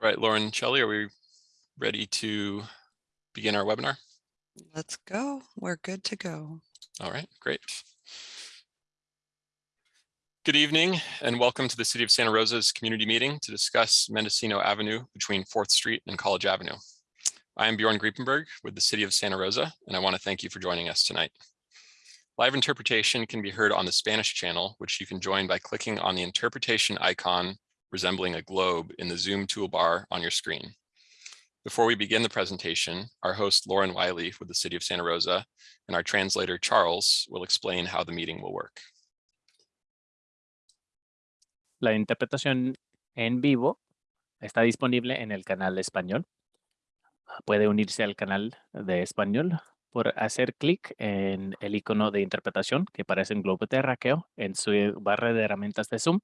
All right, Lauren, Shelley, are we ready to begin our webinar? Let's go. We're good to go. All right, great. Good evening and welcome to the City of Santa Rosa's community meeting to discuss Mendocino Avenue between 4th Street and College Avenue. I am Bjorn Griepenburg with the City of Santa Rosa, and I want to thank you for joining us tonight. Live interpretation can be heard on the Spanish channel, which you can join by clicking on the interpretation icon resembling a globe in the Zoom toolbar on your screen. Before we begin the presentation, our host Lauren Wiley with the City of Santa Rosa and our translator Charles will explain how the meeting will work. La interpretación en vivo está disponible en el canal español. Puede unirse al canal de español por hacer clic en el icono de interpretación que aparece en globo terráqueo en su barra de herramientas de Zoom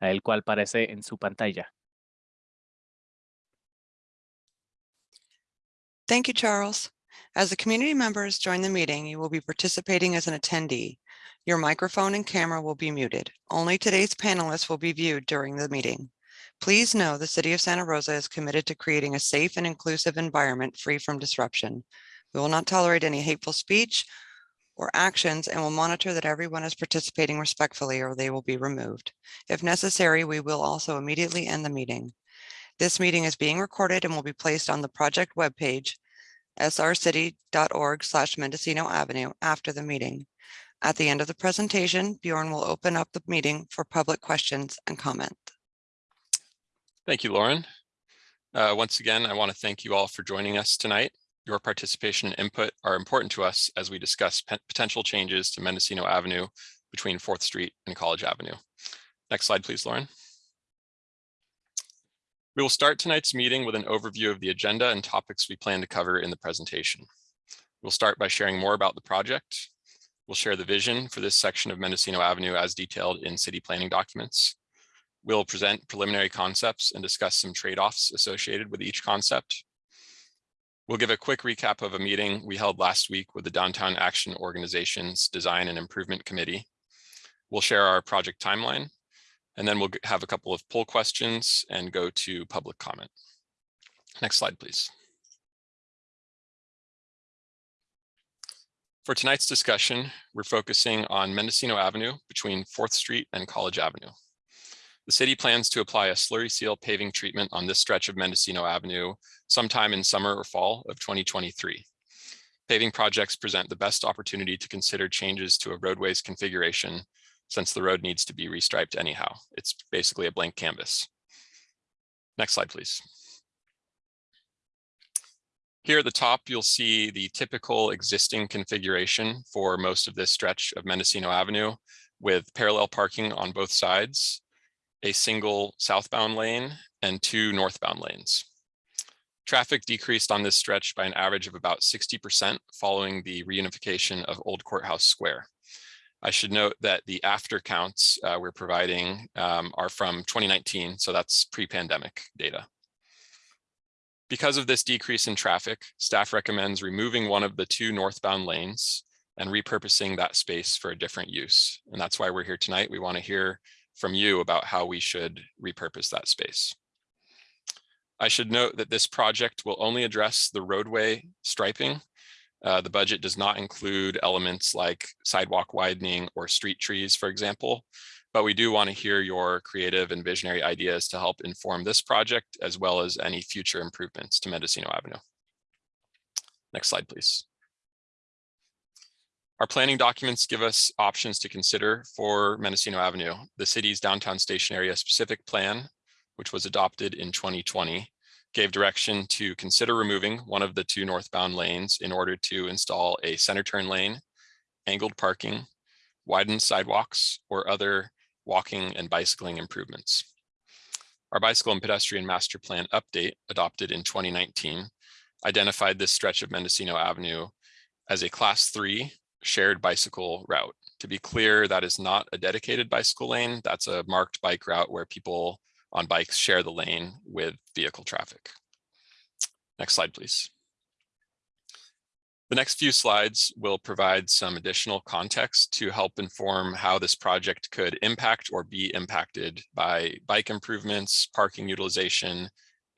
el cual aparece en su pantalla. Thank you, Charles. As the community members join the meeting, you will be participating as an attendee. Your microphone and camera will be muted. Only today's panelists will be viewed during the meeting. Please know the City of Santa Rosa is committed to creating a safe and inclusive environment free from disruption. We will not tolerate any hateful speech or actions and will monitor that everyone is participating respectfully or they will be removed. If necessary, we will also immediately end the meeting. This meeting is being recorded and will be placed on the project webpage srcity.org slash Mendocino Avenue after the meeting. At the end of the presentation, Bjorn will open up the meeting for public questions and comment. Thank you, Lauren. Uh, once again, I want to thank you all for joining us tonight. Your participation and input are important to us as we discuss potential changes to Mendocino Avenue between 4th Street and College Avenue. Next slide, please, Lauren. We will start tonight's meeting with an overview of the agenda and topics we plan to cover in the presentation. We'll start by sharing more about the project. We'll share the vision for this section of Mendocino Avenue as detailed in city planning documents. We'll present preliminary concepts and discuss some trade-offs associated with each concept. We'll give a quick recap of a meeting we held last week with the Downtown Action Organization's Design and Improvement Committee. We'll share our project timeline, and then we'll have a couple of poll questions and go to public comment. Next slide, please. For tonight's discussion, we're focusing on Mendocino Avenue between 4th Street and College Avenue. The city plans to apply a slurry seal paving treatment on this stretch of Mendocino Avenue sometime in summer or fall of 2023. Paving projects present the best opportunity to consider changes to a roadway's configuration since the road needs to be restriped anyhow. It's basically a blank canvas. Next slide, please. Here at the top, you'll see the typical existing configuration for most of this stretch of Mendocino Avenue with parallel parking on both sides a single southbound lane and two northbound lanes. Traffic decreased on this stretch by an average of about 60% following the reunification of Old Courthouse Square. I should note that the after counts uh, we're providing um, are from 2019, so that's pre-pandemic data. Because of this decrease in traffic, staff recommends removing one of the two northbound lanes and repurposing that space for a different use. And that's why we're here tonight. We want to hear from you about how we should repurpose that space. I should note that this project will only address the roadway striping. Uh, the budget does not include elements like sidewalk widening or street trees, for example, but we do want to hear your creative and visionary ideas to help inform this project as well as any future improvements to Mendocino Avenue. Next slide, please. Our planning documents give us options to consider for Mendocino Avenue. The city's downtown station area specific plan, which was adopted in 2020, gave direction to consider removing one of the two northbound lanes in order to install a center turn lane, angled parking, widened sidewalks, or other walking and bicycling improvements. Our bicycle and pedestrian master plan update adopted in 2019 identified this stretch of Mendocino Avenue as a class three shared bicycle route. To be clear, that is not a dedicated bicycle lane. That's a marked bike route where people on bikes share the lane with vehicle traffic. Next slide, please. The next few slides will provide some additional context to help inform how this project could impact or be impacted by bike improvements, parking utilization,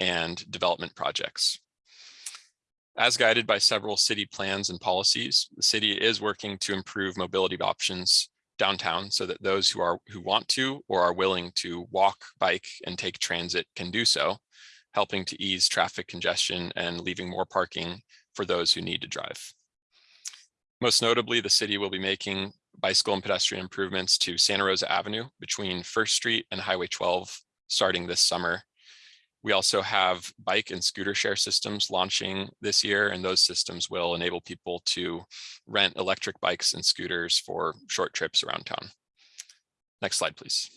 and development projects. As guided by several city plans and policies, the city is working to improve mobility options downtown so that those who are who want to or are willing to walk, bike, and take transit can do so, helping to ease traffic congestion and leaving more parking for those who need to drive. Most notably, the city will be making bicycle and pedestrian improvements to Santa Rosa Avenue between First Street and Highway 12 starting this summer we also have bike and scooter share systems launching this year, and those systems will enable people to rent electric bikes and scooters for short trips around town. Next slide, please.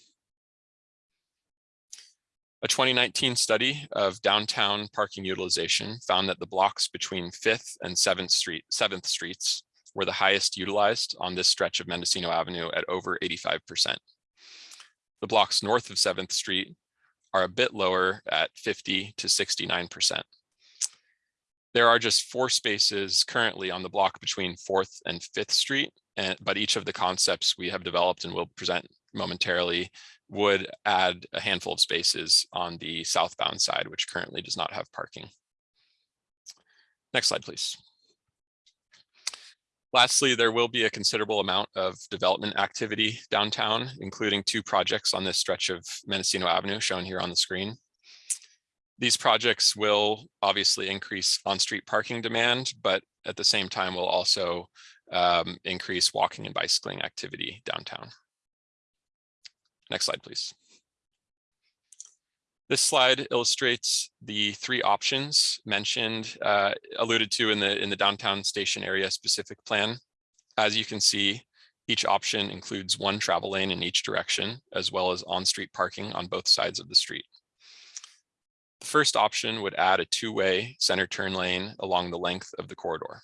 A 2019 study of downtown parking utilization found that the blocks between 5th and 7th Street, 7th Streets were the highest utilized on this stretch of Mendocino Avenue at over 85%. The blocks north of 7th Street are a bit lower at 50 to 69%. There are just four spaces currently on the block between 4th and 5th Street, and, but each of the concepts we have developed and will present momentarily would add a handful of spaces on the southbound side, which currently does not have parking. Next slide, please. Lastly, there will be a considerable amount of development activity downtown, including two projects on this stretch of Mendocino Avenue shown here on the screen. These projects will obviously increase on-street parking demand, but at the same time will also um, increase walking and bicycling activity downtown. Next slide, please. This slide illustrates the three options mentioned, uh, alluded to in the, in the downtown station area specific plan. As you can see, each option includes one travel lane in each direction, as well as on-street parking on both sides of the street. The first option would add a two-way center turn lane along the length of the corridor.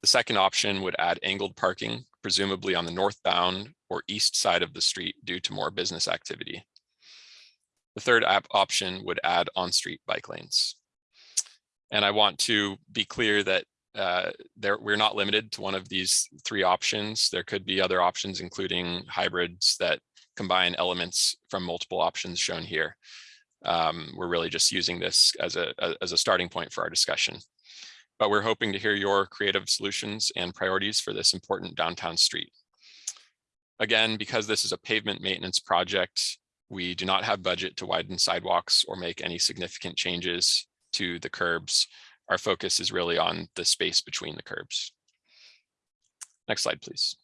The second option would add angled parking, presumably on the northbound or east side of the street due to more business activity. The third option would add on-street bike lanes. And I want to be clear that uh, there, we're not limited to one of these three options. There could be other options, including hybrids that combine elements from multiple options shown here. Um, we're really just using this as a, as a starting point for our discussion. But we're hoping to hear your creative solutions and priorities for this important downtown street. Again, because this is a pavement maintenance project, we do not have budget to widen sidewalks or make any significant changes to the curbs. Our focus is really on the space between the curbs. Next slide, please.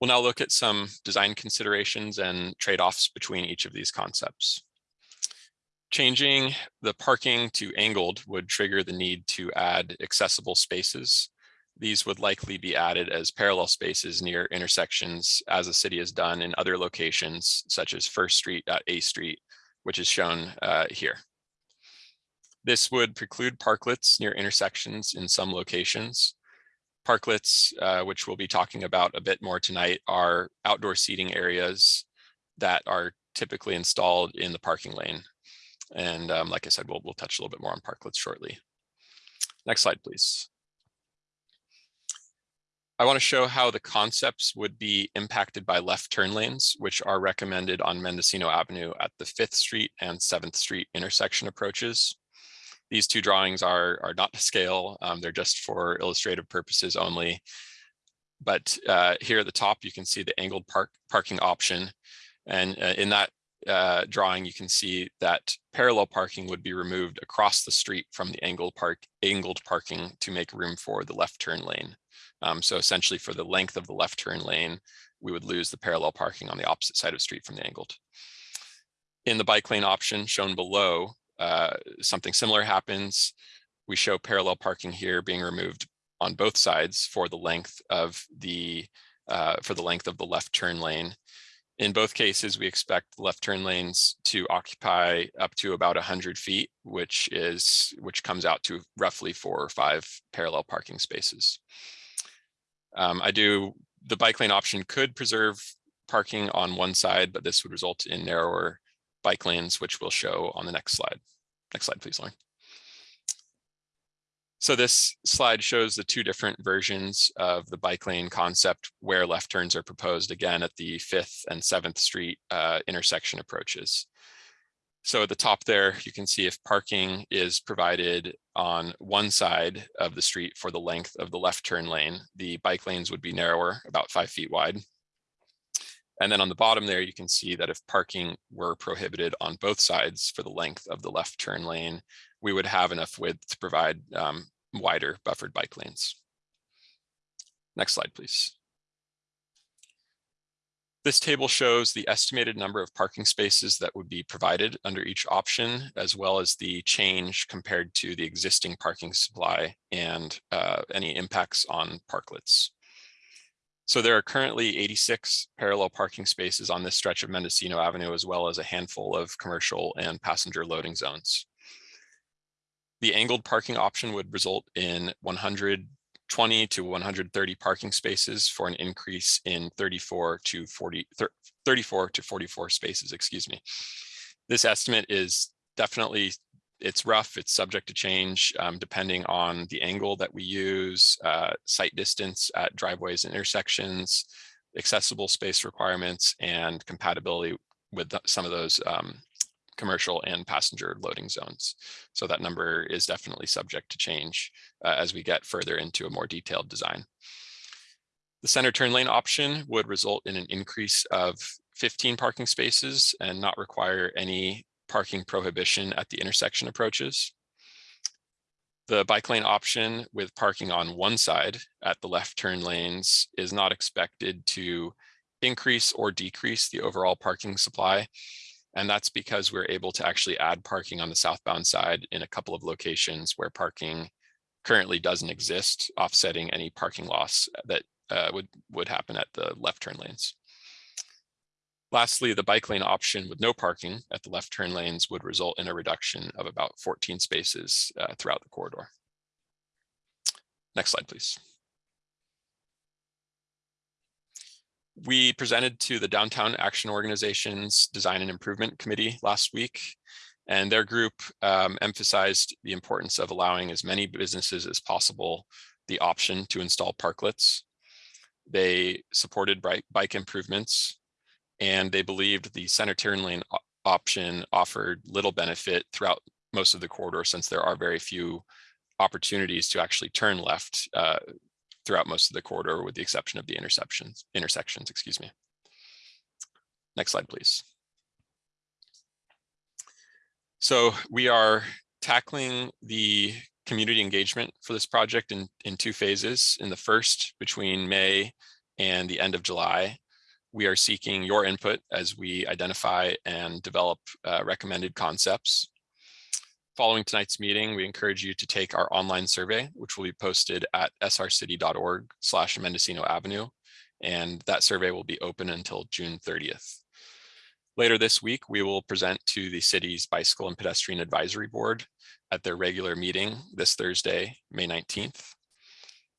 We'll now look at some design considerations and trade-offs between each of these concepts. Changing the parking to angled would trigger the need to add accessible spaces these would likely be added as parallel spaces near intersections as the city has done in other locations such as First Street at A Street, which is shown uh, here. This would preclude parklets near intersections in some locations. Parklets, uh, which we'll be talking about a bit more tonight, are outdoor seating areas that are typically installed in the parking lane. And um, like I said, we'll, we'll touch a little bit more on parklets shortly. Next slide, please. I want to show how the concepts would be impacted by left turn lanes, which are recommended on Mendocino Avenue at the 5th Street and 7th Street intersection approaches. These two drawings are, are not to scale. Um, they're just for illustrative purposes only. But uh, here at the top, you can see the angled park parking option. And uh, in that uh, drawing, you can see that parallel parking would be removed across the street from the angled park angled parking to make room for the left turn lane. Um, so essentially for the length of the left turn lane, we would lose the parallel parking on the opposite side of the street from the angled. In the bike lane option shown below, uh, something similar happens. We show parallel parking here being removed on both sides for the length of the uh, for the length of the left turn lane. In both cases, we expect left turn lanes to occupy up to about 100 feet, which is which comes out to roughly four or five parallel parking spaces. Um, I do, the bike lane option could preserve parking on one side, but this would result in narrower bike lanes, which we'll show on the next slide. Next slide, please, Lauren. So this slide shows the two different versions of the bike lane concept where left turns are proposed again at the 5th and 7th Street uh, intersection approaches. So at the top there, you can see if parking is provided on one side of the street for the length of the left turn lane, the bike lanes would be narrower, about five feet wide. And then on the bottom there, you can see that if parking were prohibited on both sides for the length of the left turn lane, we would have enough width to provide um, wider buffered bike lanes. Next slide, please. This table shows the estimated number of parking spaces that would be provided under each option, as well as the change compared to the existing parking supply and uh, any impacts on parklets. So there are currently 86 parallel parking spaces on this stretch of Mendocino Avenue, as well as a handful of commercial and passenger loading zones. The angled parking option would result in 120 to 130 parking spaces for an increase in 34 to 40, 34 to 44 spaces, excuse me. This estimate is definitely, it's rough, it's subject to change um, depending on the angle that we use, uh, sight distance at driveways and intersections, accessible space requirements, and compatibility with some of those um, commercial and passenger loading zones. So that number is definitely subject to change uh, as we get further into a more detailed design. The center turn lane option would result in an increase of 15 parking spaces and not require any parking prohibition at the intersection approaches. The bike lane option with parking on one side at the left turn lanes is not expected to increase or decrease the overall parking supply and that's because we're able to actually add parking on the southbound side in a couple of locations where parking currently doesn't exist, offsetting any parking loss that uh, would, would happen at the left turn lanes. Lastly, the bike lane option with no parking at the left turn lanes would result in a reduction of about 14 spaces uh, throughout the corridor. Next slide, please. We presented to the Downtown Action Organization's Design and Improvement Committee last week, and their group um, emphasized the importance of allowing as many businesses as possible the option to install parklets. They supported bike improvements, and they believed the center turn lane option offered little benefit throughout most of the corridor since there are very few opportunities to actually turn left uh, throughout most of the corridor with the exception of the intersections, intersections, excuse me. Next slide, please. So we are tackling the community engagement for this project in, in two phases. In the first, between May and the end of July, we are seeking your input as we identify and develop uh, recommended concepts Following tonight's meeting, we encourage you to take our online survey, which will be posted at srcity.org slash Mendocino Avenue. And that survey will be open until June 30th. Later this week, we will present to the city's Bicycle and Pedestrian Advisory Board at their regular meeting this Thursday, May 19th.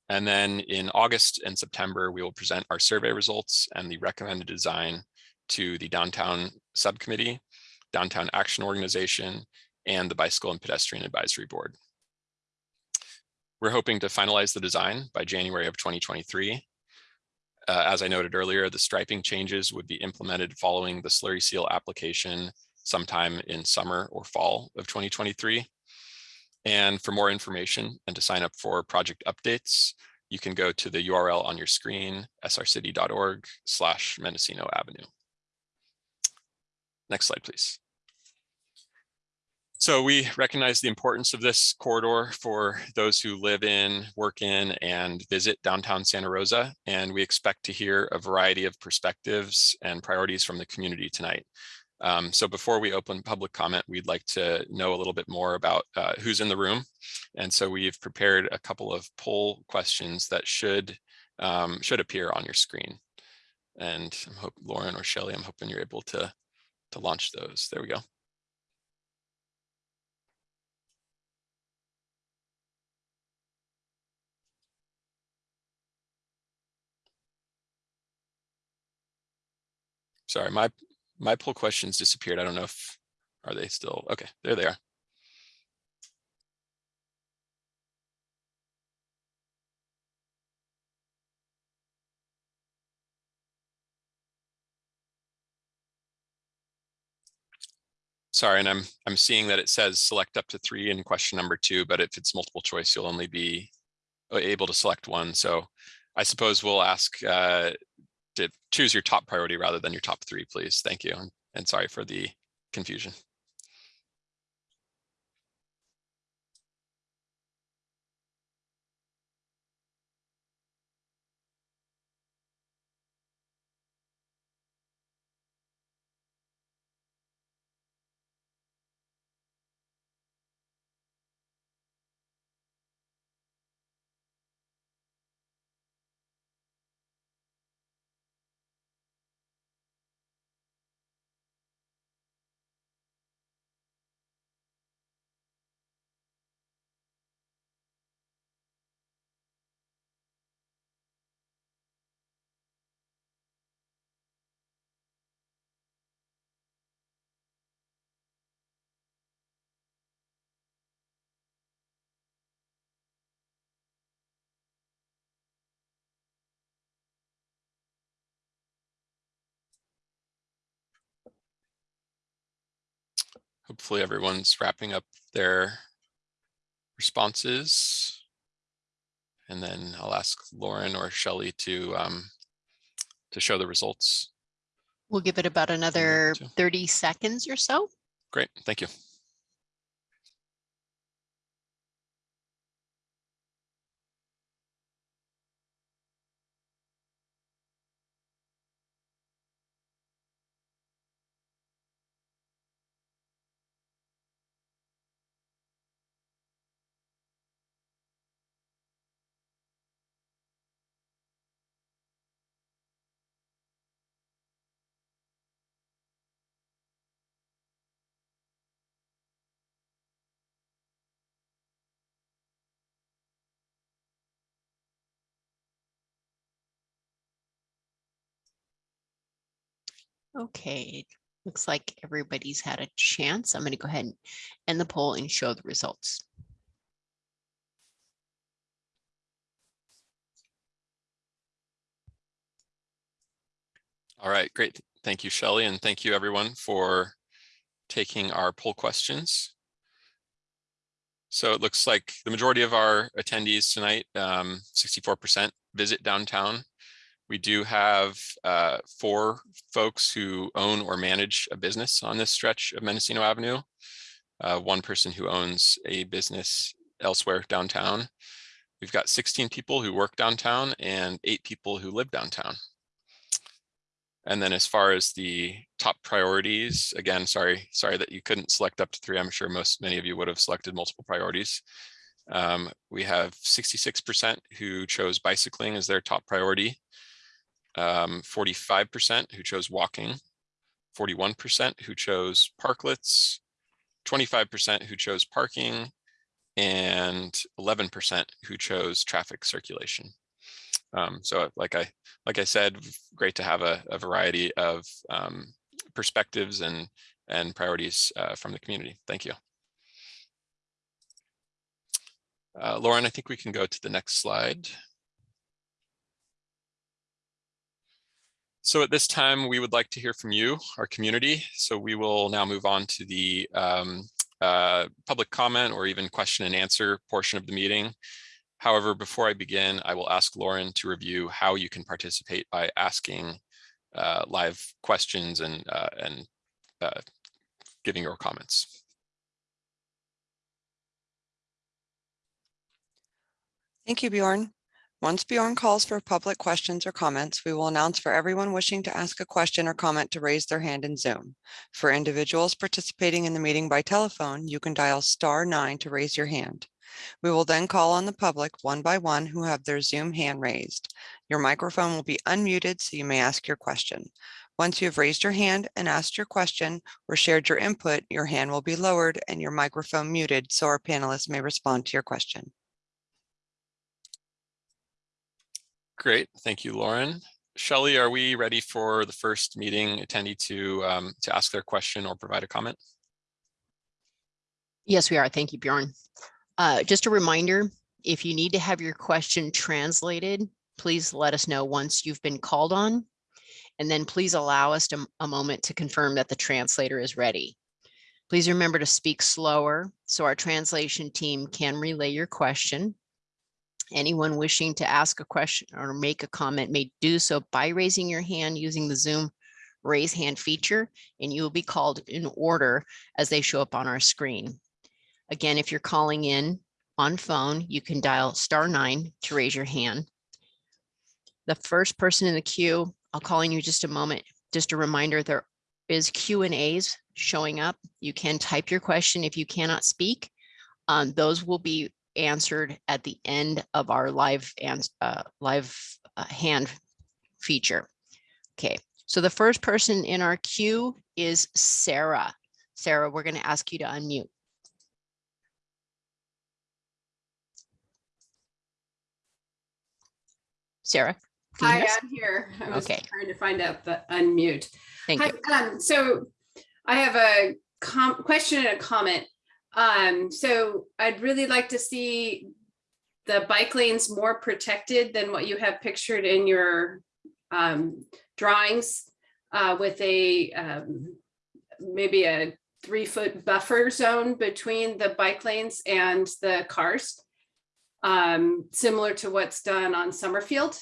And then in August and September, we will present our survey results and the recommended design to the Downtown Subcommittee, Downtown Action Organization, and the Bicycle and Pedestrian Advisory Board. We're hoping to finalize the design by January of 2023. Uh, as I noted earlier, the striping changes would be implemented following the slurry seal application sometime in summer or fall of 2023. And for more information and to sign up for project updates, you can go to the URL on your screen, srcity.org slash Mendocino Avenue. Next slide, please. So we recognize the importance of this corridor for those who live in, work in, and visit downtown Santa Rosa. And we expect to hear a variety of perspectives and priorities from the community tonight. Um, so before we open public comment, we'd like to know a little bit more about uh, who's in the room. And so we've prepared a couple of poll questions that should um, should appear on your screen. And I hope Lauren or Shelly, I'm hoping you're able to, to launch those. There we go. Sorry, my my poll questions disappeared. I don't know if are they still okay. There they are. Sorry, and I'm, I'm seeing that it says select up to three in question number two, but if it's multiple choice, you'll only be uh, able to select one. So I suppose we'll ask uh, to choose your top priority rather than your top three, please. Thank you. And- And sorry for the confusion. Hopefully everyone's wrapping up their responses. And then I'll ask Lauren or Shelley to um, to show the results. We'll give it about another 30 seconds or so. Great, thank you. Okay, looks like everybody's had a chance. I'm going to go ahead and end the poll and show the results. All right, great. Thank you, Shelley, and thank you everyone for taking our poll questions. So it looks like the majority of our attendees tonight, um, 64% visit downtown. We do have uh, four folks who own or manage a business on this stretch of Mendocino Avenue. Uh, one person who owns a business elsewhere downtown. We've got 16 people who work downtown and eight people who live downtown. And then as far as the top priorities, again, sorry, sorry that you couldn't select up to three. I'm sure most, many of you would have selected multiple priorities. Um, we have 66% who chose bicycling as their top priority. Um, 45% who chose walking, 41% who chose parklets, 25% who chose parking, and 11% who chose traffic circulation. Um, so like I like I said, great to have a, a variety of um, perspectives and and priorities uh, from the community. Thank you. Uh, Lauren, I think we can go to the next slide. So at this time, we would like to hear from you, our community. So we will now move on to the um, uh, public comment or even question and answer portion of the meeting. However, before I begin, I will ask Lauren to review how you can participate by asking uh, live questions and, uh, and uh, giving your comments. Thank you, Bjorn. Once Bjorn calls for public questions or comments, we will announce for everyone wishing to ask a question or comment to raise their hand in Zoom. For individuals participating in the meeting by telephone, you can dial star nine to raise your hand. We will then call on the public one by one who have their Zoom hand raised. Your microphone will be unmuted so you may ask your question. Once you have raised your hand and asked your question or shared your input, your hand will be lowered and your microphone muted so our panelists may respond to your question. Great, thank you, Lauren. Shelley, are we ready for the first meeting attendee to, um, to ask their question or provide a comment? Yes, we are. Thank you, Bjorn. Uh, just a reminder, if you need to have your question translated, please let us know once you've been called on. And then please allow us to, a moment to confirm that the translator is ready. Please remember to speak slower so our translation team can relay your question. Anyone wishing to ask a question or make a comment may do so by raising your hand using the Zoom raise hand feature, and you will be called in order as they show up on our screen. Again, if you're calling in on phone, you can dial star nine to raise your hand. The first person in the queue, I'll call on you just a moment. Just a reminder, there is Q and As showing up. You can type your question if you cannot speak. Um, those will be answered at the end of our live and uh, live uh, hand feature. Okay, so the first person in our queue is Sarah. Sarah, we're going to ask you to unmute. Sarah? Hi? I'm here. I was Okay. trying to find out the unmute. Thank you. Um, so I have a com- question and a comment. Um, so I'd really like to see the bike lanes more protected than what you have pictured in your um, drawings uh, with a um, maybe a three foot buffer zone between the bike lanes and the cars. Um, similar to what's done on Summerfield.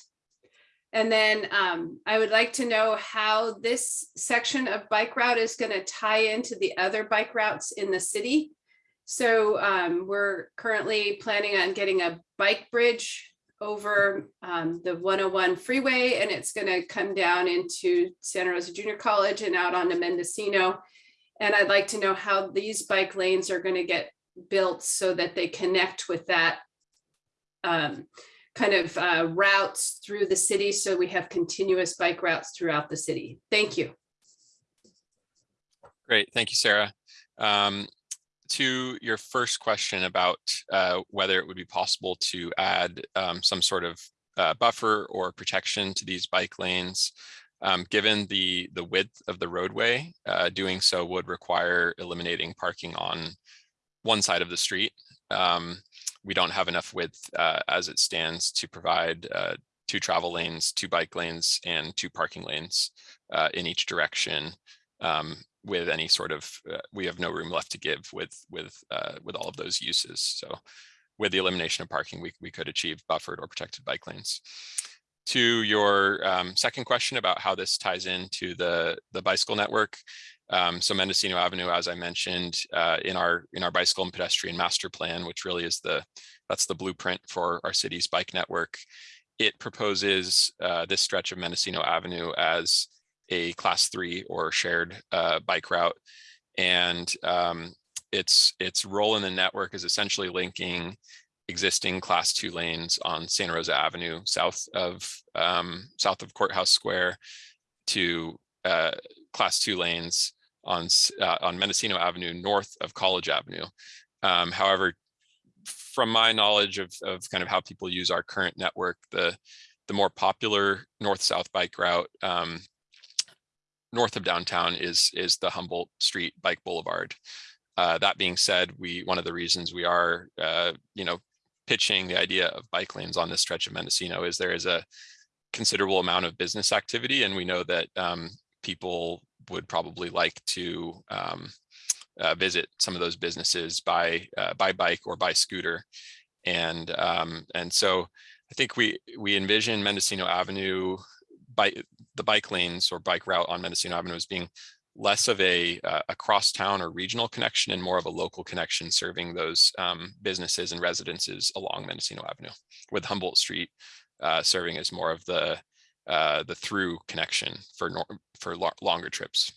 And then um, I would like to know how this section of bike route is going to tie into the other bike routes in the city. So um, we're currently planning on getting a bike bridge over um, the 101 freeway, and it's going to come down into Santa Rosa Junior College and out onto Mendocino. And I'd like to know how these bike lanes are going to get built so that they connect with that um, kind of uh, routes through the city. So we have continuous bike routes throughout the city. Thank you. Great, thank you, Sarah. Um, to your first question about uh, whether it would be possible to add um, some sort of uh, buffer or protection to these bike lanes, um, given the the width of the roadway, uh, doing so would require eliminating parking on one side of the street. Um, we don't have enough width uh, as it stands to provide uh, two travel lanes, two bike lanes, and two parking lanes uh, in each direction um, with any sort of, uh, we have no room left to give with with uh, with all of those uses. So with the elimination of parking, we, we could achieve buffered or protected bike lanes. To your um, second question about how this ties into the, the bicycle network. Um, so Mendocino Avenue, as I mentioned, uh, in our in our bicycle and pedestrian master plan, which really is the that's the blueprint for our city's bike network. It proposes uh, this stretch of Mendocino Avenue as a class three or shared uh, bike route. And um, its its role in the network is essentially linking existing class two lanes on Santa Rosa Avenue south of um, south of Courthouse Square to uh, class two lanes on uh, on Mendocino Avenue north of College Avenue. Um, however, from my knowledge of, of kind of how people use our current network, the the more popular north-south bike route um, north of downtown is is the Humboldt Street Bike Boulevard. Uh, that being said, we one of the reasons we are uh, you know pitching the idea of bike lanes on this stretch of Mendocino is there is a considerable amount of business activity, and we know that um, people would probably like to um, uh, visit some of those businesses by uh, by bike or by scooter, and um, and so I think we we envision Mendocino Avenue bike the bike lanes or bike route on Mendocino Avenue as being less of a, uh, a cross-town or regional connection and more of a local connection serving those um, businesses and residences along Mendocino Avenue, with Humboldt Street uh, serving as more of the uh, the through connection for for lo longer trips.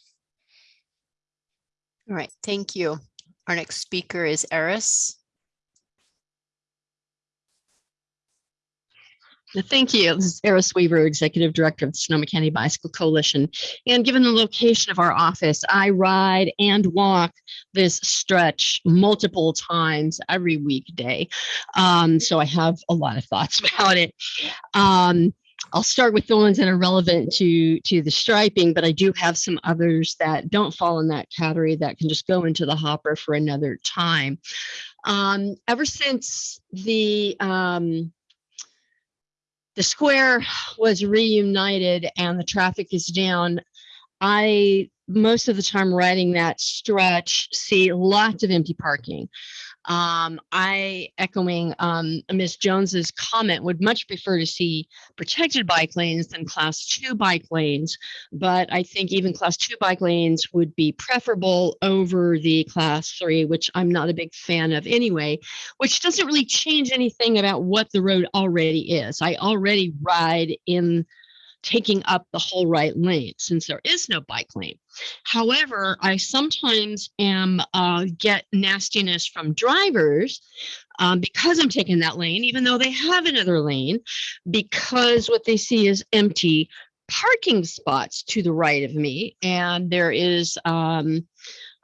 All right, thank you. Our next speaker is Eris. Thank you. This is Eris Weaver, Executive Director of the Sonoma County Bicycle Coalition. And given the location of our office, I ride and walk this stretch multiple times every weekday. Um, so I have a lot of thoughts about it. Um, I'll start with the ones that are relevant to, to the striping, but I do have some others that don't fall in that category that can just go into the hopper for another time. Um, ever since the um, the square was reunited and the traffic is down, I most of the time riding that stretch, see lots of empty parking. Um, I echoing um, Ms. Jones's comment would much prefer to see protected bike lanes than class two bike lanes. But I think even class two bike lanes would be preferable over the class three, which I'm not a big fan of anyway, which doesn't really change anything about what the road already is. I already ride in taking up the whole right lane since there is no bike lane. However, I sometimes am uh, get nastiness from drivers um, because I'm taking that lane, even though they have another lane, because what they see is empty parking spots to the right of me, and there is um,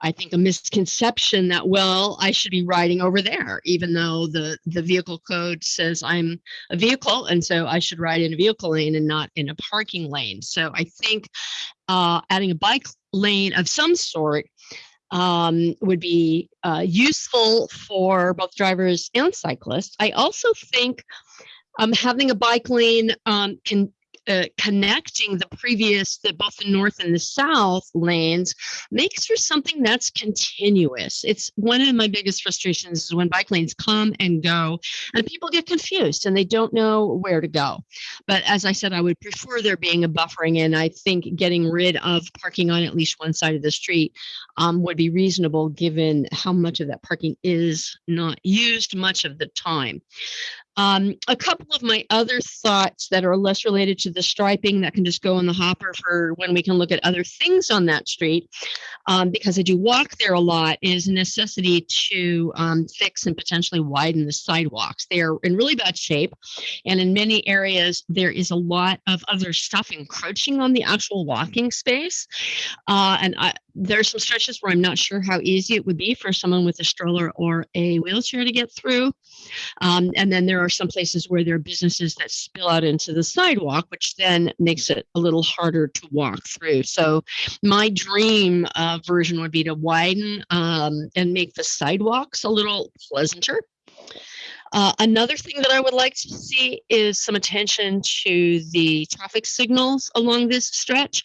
I think a misconception that, well, I should be riding over there, even though the, the vehicle code says I'm a vehicle. And so I should ride in a vehicle lane and not in a parking lane. So I think uh, adding a bike lane of some sort um, would be uh, useful for both drivers and cyclists. I also think um, having a bike lane um, can connecting the previous, the both the north and the south lanes makes for something that's continuous. It's one of my biggest frustrations is when bike lanes come and go and people get confused and they don't know where to go. But as I said, I would prefer there being a buffering and I think getting rid of parking on at least one side of the street um, would be reasonable given how much of that parking is not used much of the time. Um, a couple of my other thoughts that are less related to the striping that can just go in the hopper for when we can look at other things on that street, um, because I do walk there a lot, is a necessity to um, fix and potentially widen the sidewalks. They are in really bad shape. And in many areas, there is a lot of other stuff encroaching on the actual walking space. Uh, and I, there's some stretches where I'm not sure how easy it would be for someone with a stroller or a wheelchair to get through. Um, and then there are some places where there are businesses that spill out into the sidewalk, which then makes it a little harder to walk through. So my dream uh, version would be to widen um, and make the sidewalks a little pleasanter. Uh, another thing that I would like to see is some attention to the traffic signals along this stretch.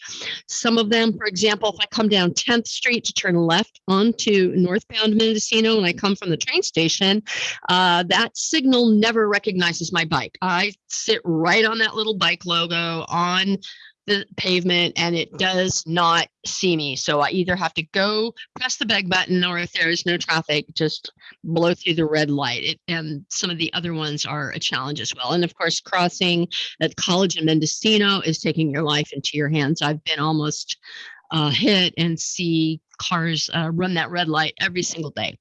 Some of them, for example, if I come down 10th Street to turn left onto northbound Mendocino and I come from the train station, uh, that signal never recognizes my bike. I sit right on that little bike logo on the pavement and it does not see me. So I either have to go press the beg button or if there is no traffic, just blow through the red light. It, and some of the other ones are a challenge as well. And of course, crossing at College in Mendocino is taking your life into your hands. I've been almost uh, hit and see cars uh, run that red light every single day.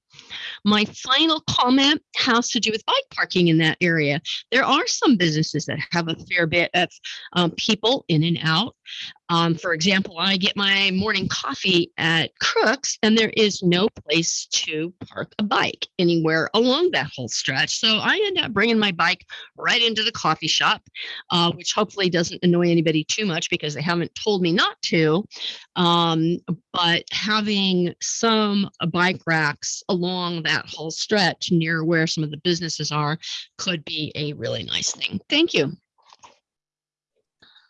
My final comment has to do with bike parking in that area. There are some businesses that have a fair bit of um, people in and out. Um, for example, I get my morning coffee at Crooks and there is no place to park a bike anywhere along that whole stretch. So I end up bringing my bike right into the coffee shop, uh, which hopefully doesn't annoy anybody too much because they haven't told me not to. Um, but having some uh, bike racks along that whole stretch near where some of the businesses are could be a really nice thing. Thank you.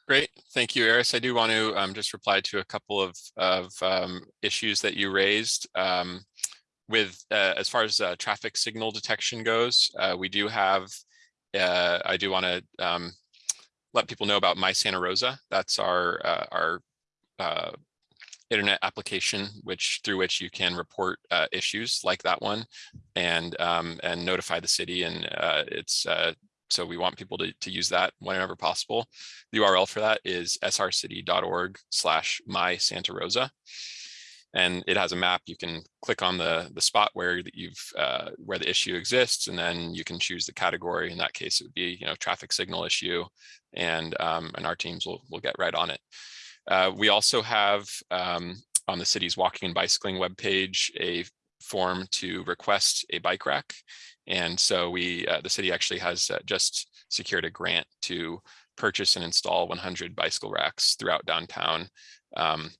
Great, thank you, Eris. I do want to um, just reply to a couple of, of um, issues that you raised. Um, with uh, as far as uh, traffic signal detection goes, uh, we do have, uh, I do want to um, let people know about My Santa Rosa. That's our, uh, our uh, internet application, which through which you can report issues like that one and, um, and notify the city. And it's so we want people to, to use that whenever possible. The URL for that is srcity.org slash my Santa Rosa. And it has a map. You can click on the, the spot where that you've uh, where the issue exists, and then you can choose the category. In that case, it would be you know traffic signal issue, and um, and our teams will will get right on it. Uh, we also have um, on the city's walking and bicycling webpage a form to request a bike rack. And so we, uh, the city actually has uh, just secured a grant to purchase and install 100 bicycle racks throughout downtown. Um,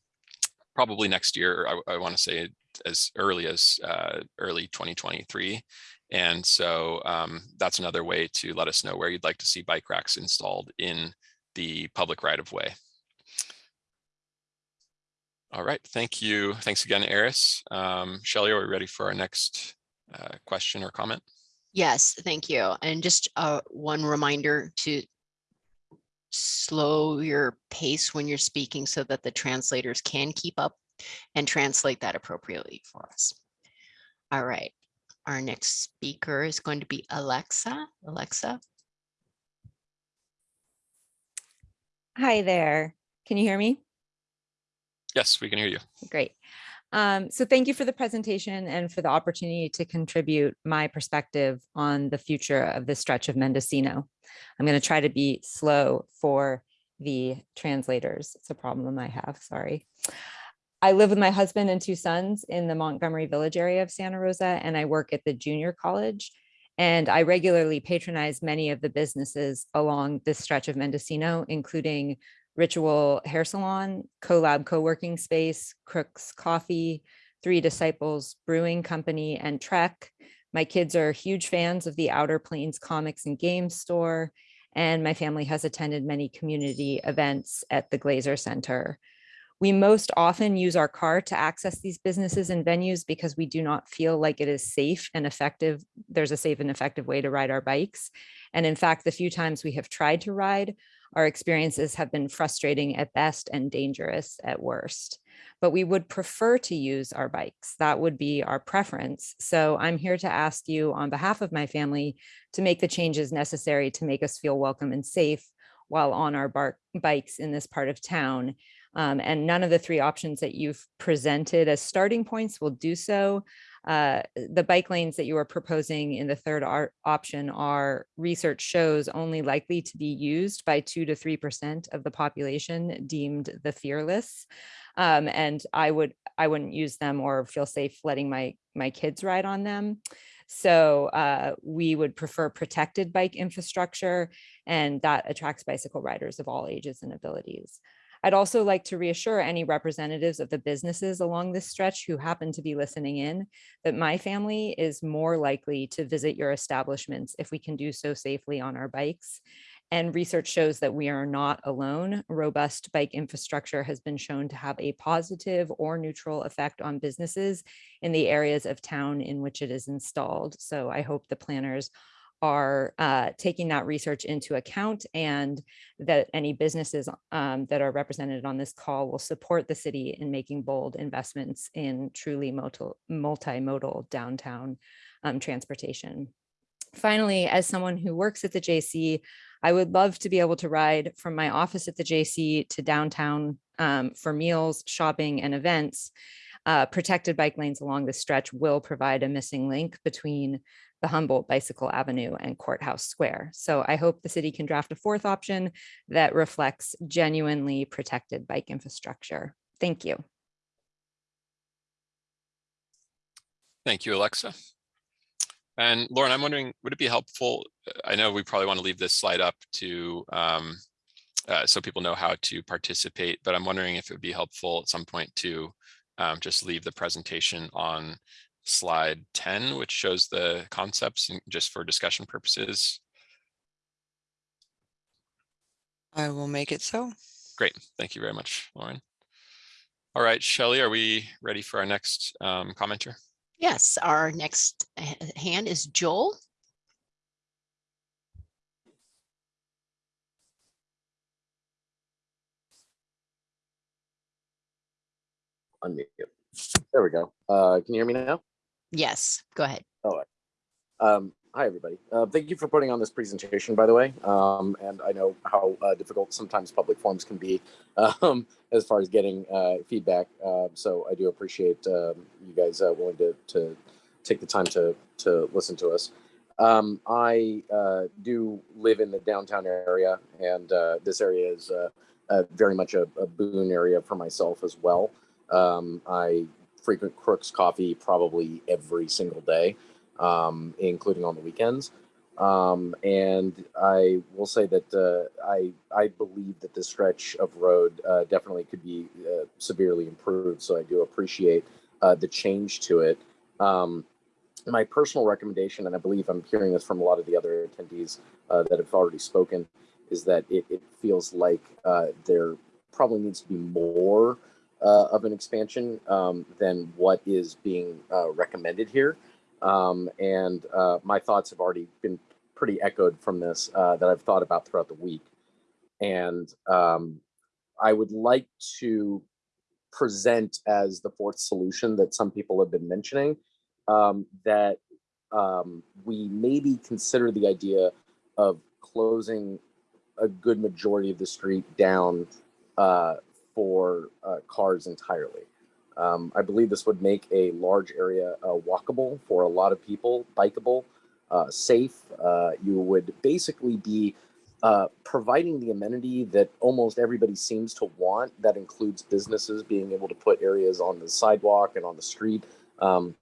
probably next year, I, I want to say as early as uh, early 2023. And so um, that's another way to let us know where you'd like to see bike racks installed in the public right of way. All right, thank you. Thanks again, Eris. Um, Shelley, are we ready for our next uh, question or comment? Yes, thank you. And just uh, one reminder to slow your pace when you're speaking so that the translators can keep up and translate that appropriately for us. All right, our next speaker is going to be Alexa. Alexa, Hi there. Can you hear me? Yes, we can hear you. Great. Um, so thank you for the presentation and for the opportunity to contribute my perspective on the future of this stretch of Mendocino. I'm going to try to be slow for the translators. It's a problem I have, sorry. I live with my husband and two sons in the Montgomery Village area of Santa Rosa, and I work at the junior college. And I regularly patronize many of the businesses along this stretch of Mendocino, including Ritual Hair Salon, CoLab Co-working Space, Crooks Coffee, Three Disciples Brewing Company, and Trek. My kids are huge fans of the Outer Planes Comics and Games store, and my family has attended many community events at the Glaser Center. We most often use our car to access these businesses and venues because we do not feel like it is safe and effective. There's a safe and effective way to ride our bikes. And in fact, the few times we have tried to ride, our experiences have been frustrating at best and dangerous at worst. But we would prefer to use our bikes. That would be our preference. So I'm here to ask you on behalf of my family to make the changes necessary to make us feel welcome and safe while on our bikes in this part of town. Um, and none of the three options that you've presented as starting points will do so. Uh, the bike lanes that you are proposing in the third option are research shows only likely to be used by two to three percent of the population deemed the fearless. Um, and I would I wouldn't use them or feel safe letting my my kids ride on them. So uh, we would prefer protected bike infrastructure, and that attracts bicycle riders of all ages and abilities. I'd also like to reassure any representatives of the businesses along this stretch who happen to be listening in that my family is more likely to visit your establishments if we can do so safely on our bikes. And research shows that we are not alone. Robust bike infrastructure has been shown to have a positive or neutral effect on businesses in the areas of town in which it is installed. So I hope the planners are uh, taking that research into account and that any businesses um, that are represented on this call will support the city in making bold investments in truly multi- multimodal downtown um, transportation. Finally, as someone who works at the JC, I would love to be able to ride from my office at the JC to downtown um, for meals, shopping, and events. Uh, protected bike lanes along this stretch will provide a missing link between the Humboldt Bicycle Avenue and Courthouse Square. So I hope the city can draft a fourth option that reflects genuinely protected bike infrastructure. Thank you. Thank you, Alexa. And Lauren, I'm wondering, would it be helpful? I know we probably want to leave this slide up to um, uh, so people know how to participate, but I'm wondering if it would be helpful at some point to um, just leave the presentation on slide 10, which shows the concepts just for discussion purposes. I will make it so. Great. Thank you very much, Lauren. All right, Shelley, are we ready for our next um, commenter? yes, our next hand is Joel. Unmute. There we go. Uh, can you hear me now? Yes, go ahead. Um, hi, everybody. Uh, thank you for putting on this presentation, by the way. Um, and I know how uh, difficult sometimes public forums can be um, as far as getting uh, feedback. Uh, so I do appreciate um, you guys uh, willing to, to take the time to, to listen to us. Um, I uh, do live in the downtown area, and uh, this area is uh, uh, very much a, a boon area for myself as well. Um, I frequent Crooks Coffee probably every single day, um, including on the weekends. Um, and I will say that uh, I I believe that this stretch of road uh, definitely could be uh, severely improved. So I do appreciate uh, the change to it. Um, my personal recommendation, and I believe I'm hearing this from a lot of the other attendees uh, that have already spoken, is that it, it feels like uh, there probably needs to be more uh, of an expansion um, than what is being uh, recommended here. Um, and uh, my thoughts have already been pretty echoed from this uh, that I've thought about throughout the week. And um, I would like to present as the fourth solution that some people have been mentioning um, that um, we maybe consider the idea of closing a good majority of the street down uh, for uh, cars entirely. Um, I believe this would make a large area uh, walkable for a lot of people, bikeable, uh, safe. Uh, you would basically be uh, providing the amenity that almost everybody seems to want. That includes businesses being able to put areas on the sidewalk and on the street um,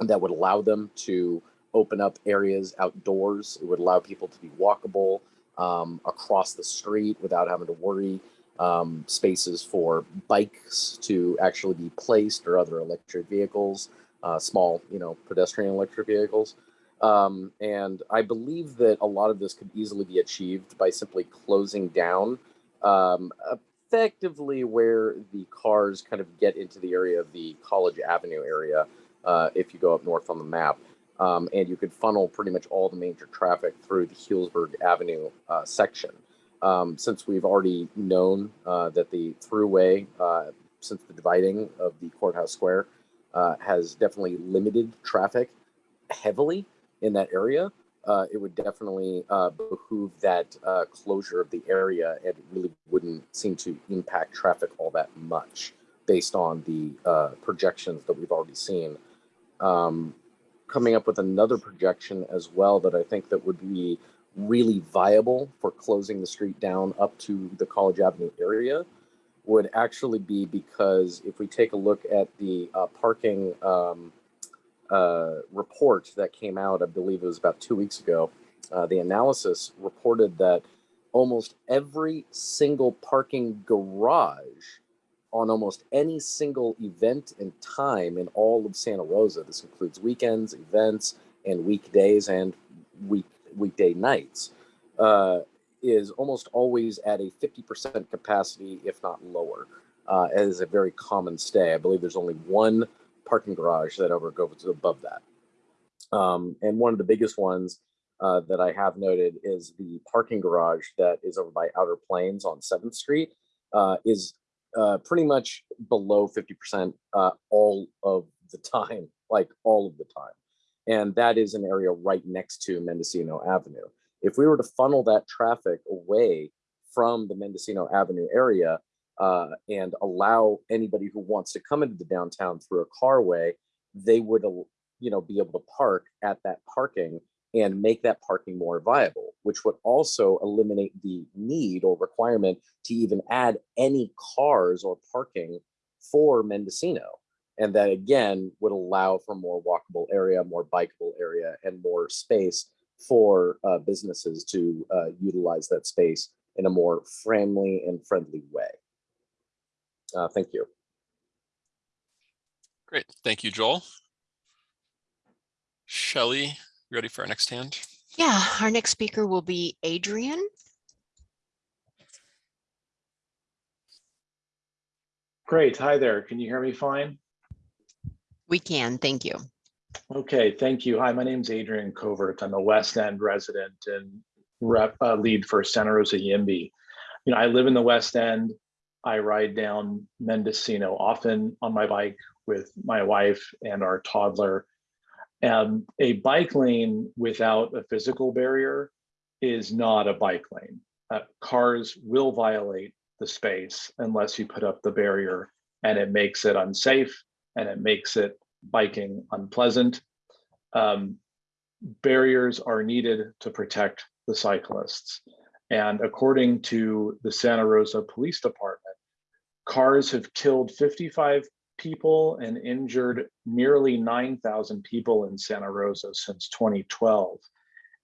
that would allow them to open up areas outdoors. It would allow people to be walkable um, across the street without having to worry. Um, spaces for bikes to actually be placed or other electric vehicles, uh, small, you know, pedestrian electric vehicles. Um, and I believe that a lot of this could easily be achieved by simply closing down um, effectively where the cars kind of get into the area of the College Avenue area uh, if you go up north on the map. Um, and you could funnel pretty much all the major traffic through the Healdsburg Avenue uh, section. Um, since we've already known uh, that the throughway, uh, since the dividing of the courthouse square, uh, has definitely limited traffic heavily in that area, uh, it would definitely uh, behoove that uh, closure of the area and it really wouldn't seem to impact traffic all that much based on the projections that we've already seen. Um, coming up with another projection as well that I think that would be really viable for closing the street down up to the College Avenue area would actually be because if we take a look at the uh, parking um, uh, report that came out, I believe it was about two weeks ago, uh, the analysis reported that almost every single parking garage on almost any single event and time in all of Santa Rosa, this includes weekends, events, and weekdays and week weekday nights, uh, is almost always at a 50% capacity, if not lower, uh, as a very common stay. I believe there's only one parking garage that ever goes above that. Um, and one of the biggest ones uh, that I have noted is the parking garage that is over by Outer Planes on 7th Street uh, is uh, pretty much below 50% uh, all of the time, like all of the time. And that is an area right next to Mendocino Avenue. If we were to funnel that traffic away from the Mendocino Avenue area uh, and allow anybody who wants to come into the downtown through a carway, they would, you know, be able to park at that parking and make that parking more viable, which would also eliminate the need or requirement to even add any cars or parking for Mendocino. And that again would allow for more walkable area, more bikeable area, and more space for uh, businesses to uh, utilize that space in a more friendly and friendly way. Uh, thank you. Great. Thank you, Joel. Shelley, ready for our next hand? Yeah, our next speaker will be Adrian. Great. Hi there. Can you hear me fine? We can, thank you. Okay, thank you. Hi, my name is Adrian Covert. I'm a West End resident and rep uh, lead for Santa Rosa YIMBY. You know, I live in the West End. I ride down Mendocino often on my bike with my wife and our toddler. And a bike lane without a physical barrier is not a bike lane. Uh, cars will violate the space unless you put up the barrier and it makes it unsafe and it makes it biking unpleasant. Um, barriers are needed to protect the cyclists. And according to the Santa Rosa Police Department, cars have killed 55 people and injured nearly 9,000 people in Santa Rosa since 2012.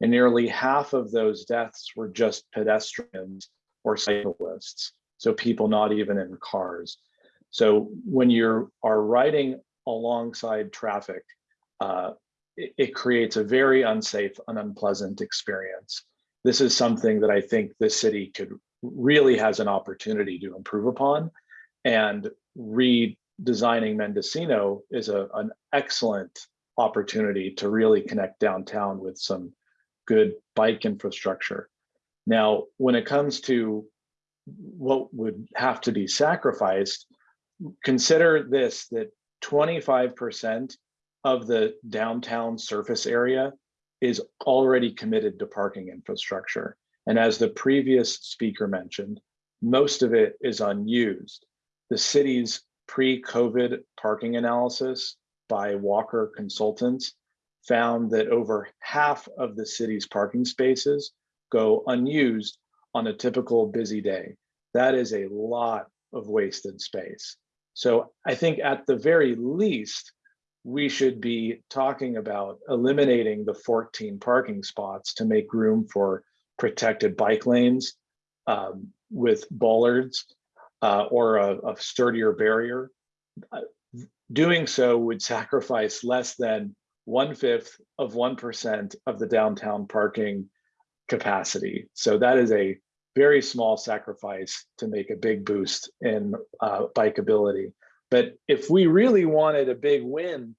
And nearly half of those deaths were just pedestrians or cyclists. So people not even in cars. So when you are riding alongside traffic, uh, it, it creates a very unsafe and unpleasant experience. This is something that I think the city could really has an opportunity to improve upon. And redesigning Mendocino is a, an excellent opportunity to really connect downtown with some good bike infrastructure. Now, when it comes to what would have to be sacrificed, consider this, that 25% of the downtown surface area is already committed to parking infrastructure. And as the previous speaker mentioned, most of it is unused. The city's pre-COVID parking analysis by Walker Consultants found that over half of the city's parking spaces go unused on a typical busy day. That is a lot of wasted space. So I think at the very least, we should be talking about eliminating the 14 parking spots to make room for protected bike lanes um, with bollards uh, or a, a sturdier barrier. Uh, doing so would sacrifice less than one fifth of 1% of the downtown parking capacity. So that is a very small sacrifice to make a big boost in uh, bikeability. But if we really wanted a big win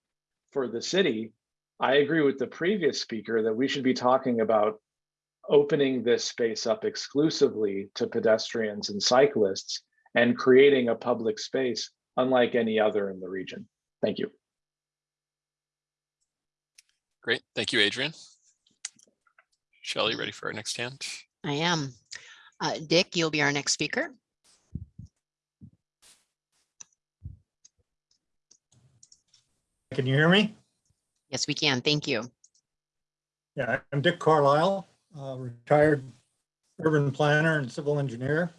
for the city, I agree with the previous speaker that we should be talking about opening this space up exclusively to pedestrians and cyclists and creating a public space unlike any other in the region. Thank you. Great. Thank you, Adrian. Shelley, ready for our next hand? I am. Uh, Dick, you'll be our next speaker. Can you hear me? Yes, we can. Thank you. Yeah, I'm Dick Carlisle, uh, retired urban planner and civil engineer.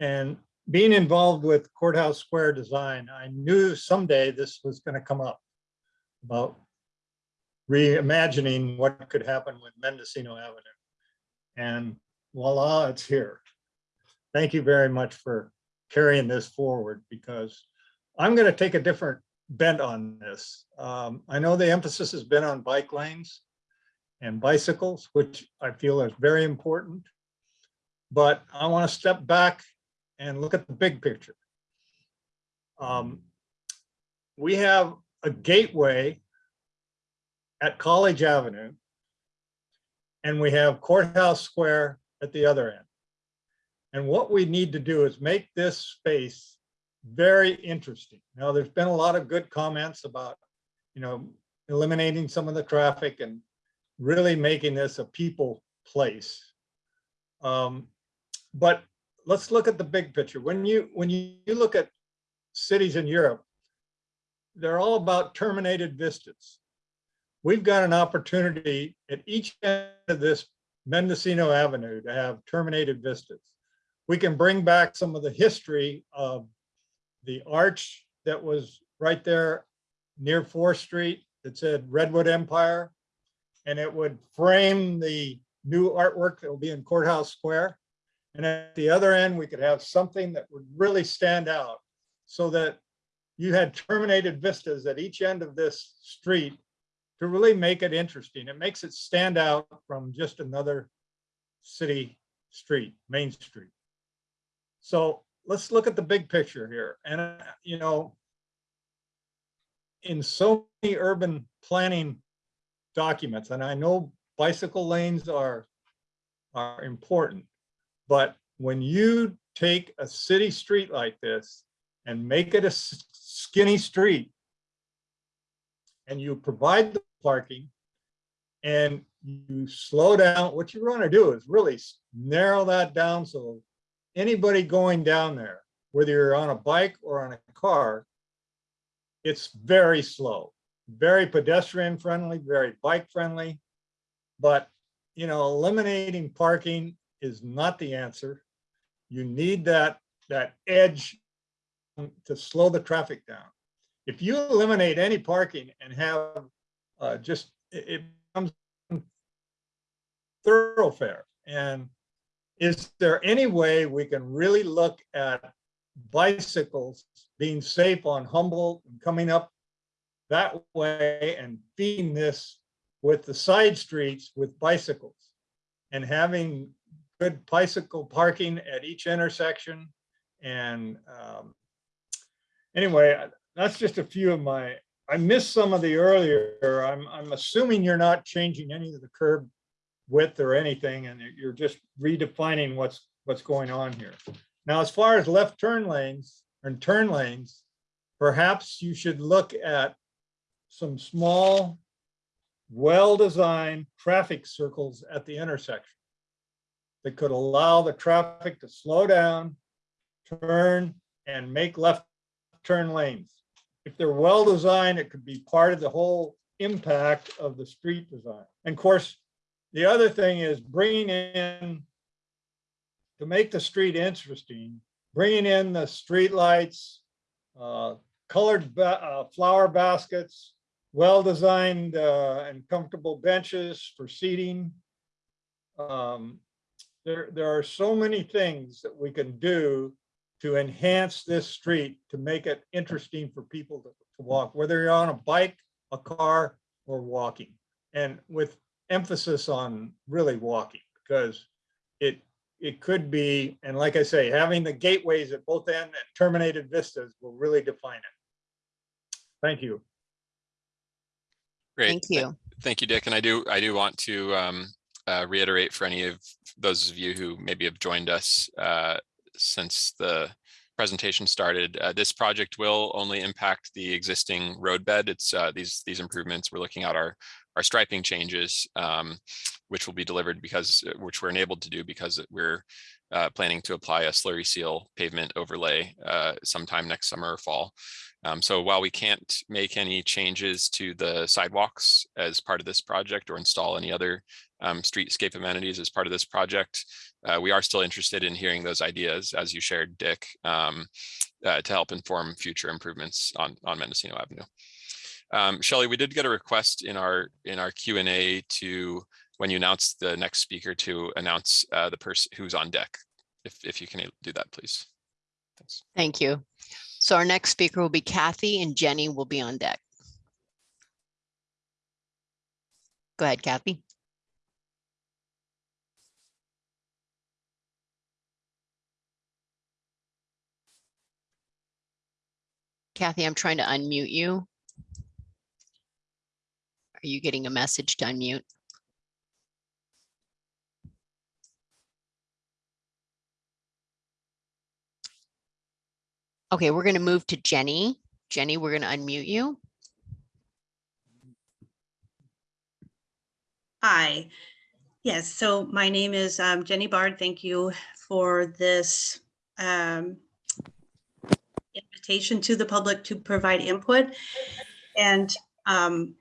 And being involved with Courthouse Square design, I knew someday this was going to come up about reimagining what could happen with Mendocino Avenue. And voila, it's here. Thank you very much for carrying this forward because I'm going to take a different bent on this. Um, I know the emphasis has been on bike lanes and bicycles, which I feel is very important. But I want to step back and look at the big picture. Um, we have a gateway at College Avenue, and we have Courthouse Square at the other end. And what we need to do is make this space very interesting. Now, there's been a lot of good comments about, you know, eliminating some of the traffic and really making this a people place. Um, but let's look at the big picture. When you when you, you look at cities in Europe, they're all about terminated vistas. We've got an opportunity at each end of this Mendocino Avenue to have terminated vistas. We can bring back some of the history of the arch that was right there near 4th Street that said Redwood Empire, and it would frame the new artwork that will be in Courthouse Square. And at the other end, we could have something that would really stand out so that you had terminated vistas at each end of this street to really make it interesting. It makes it stand out from just another city street, Main Street. So let's look at the big picture here. And, uh, you know, in so many urban planning documents, and I know bicycle lanes are, are important, but when you take a city street like this and make it a skinny street and you provide the parking and you slow down, what you want to do is really narrow that down so anybody going down there, whether you're on a bike or on a car, it's very slow, very pedestrian friendly, very bike friendly. But, you know, eliminating parking is not the answer. You need that, that edge to slow the traffic down. If you eliminate any parking and have uh, just, it, it becomes thoroughfare. And is there any way we can really look at bicycles being safe on Humboldt and coming up that way and feeding this with the side streets with bicycles and having good bicycle parking at each intersection And um, anyway, that's just a few of my, I missed some of the earlier. I'm, I'm assuming you're not changing any of the curb width or anything, and you're- just redefining what's, what's going on here. Now, as far as left turn lanes and turn lanes, perhaps you should look at some small, well-designed traffic circles at the intersection that could allow the traffic to slow down, turn, and make left turn lanes. If they're well-designed, it could be part of the whole impact of the street design. And of course, the other thing is bringing in, to make the street interesting, bringing in the streetlights, uh, colored ba- uh, flower baskets, well-designed uh, and comfortable benches for seating. Um, There, there are so many things that we can do to enhance this street, to make it interesting for people to to walk, whether you're on a bike, a car, or walking. And with emphasis on really walking, because it, it could be, and like I say, having the gateways at both end and terminated vistas will really define it. Thank you. Great. Thank you. Thank you, Dick. And I do, I do want to um, uh, reiterate for any of those of you who maybe have joined us uh, since the presentation started, uh, this project will only impact the existing roadbed. It's uh, these, these improvements, we're looking at our, our striping changes, um, which will be delivered because, uh, which we're enabled to do because we're uh, planning to apply a slurry seal pavement overlay uh, sometime next summer or fall. Um, so while we can't make any changes to the sidewalks as part of this project or install any other um, streetscape amenities as part of this project, uh, we are still interested in hearing those ideas, as you shared, Dick, um, uh, to help inform future improvements on, on Mendocino Avenue. Um, Shelley, we did get a request in our in our Q and A to when you announce the next speaker to announce uh, the person who's on deck. If if you can do that, please. Thanks. Thank you. So our next speaker will be Kathy and Jenny will be on deck. Go ahead, Kathy. Kathy, I'm trying to unmute you. Are you getting a message to unmute? Okay, we're going to move to Jenny. Jenny, we're going to unmute you. Hi. Yes, so my name is um, Jenny Bard. Thank you for this um, invitation to the public to provide input. And um,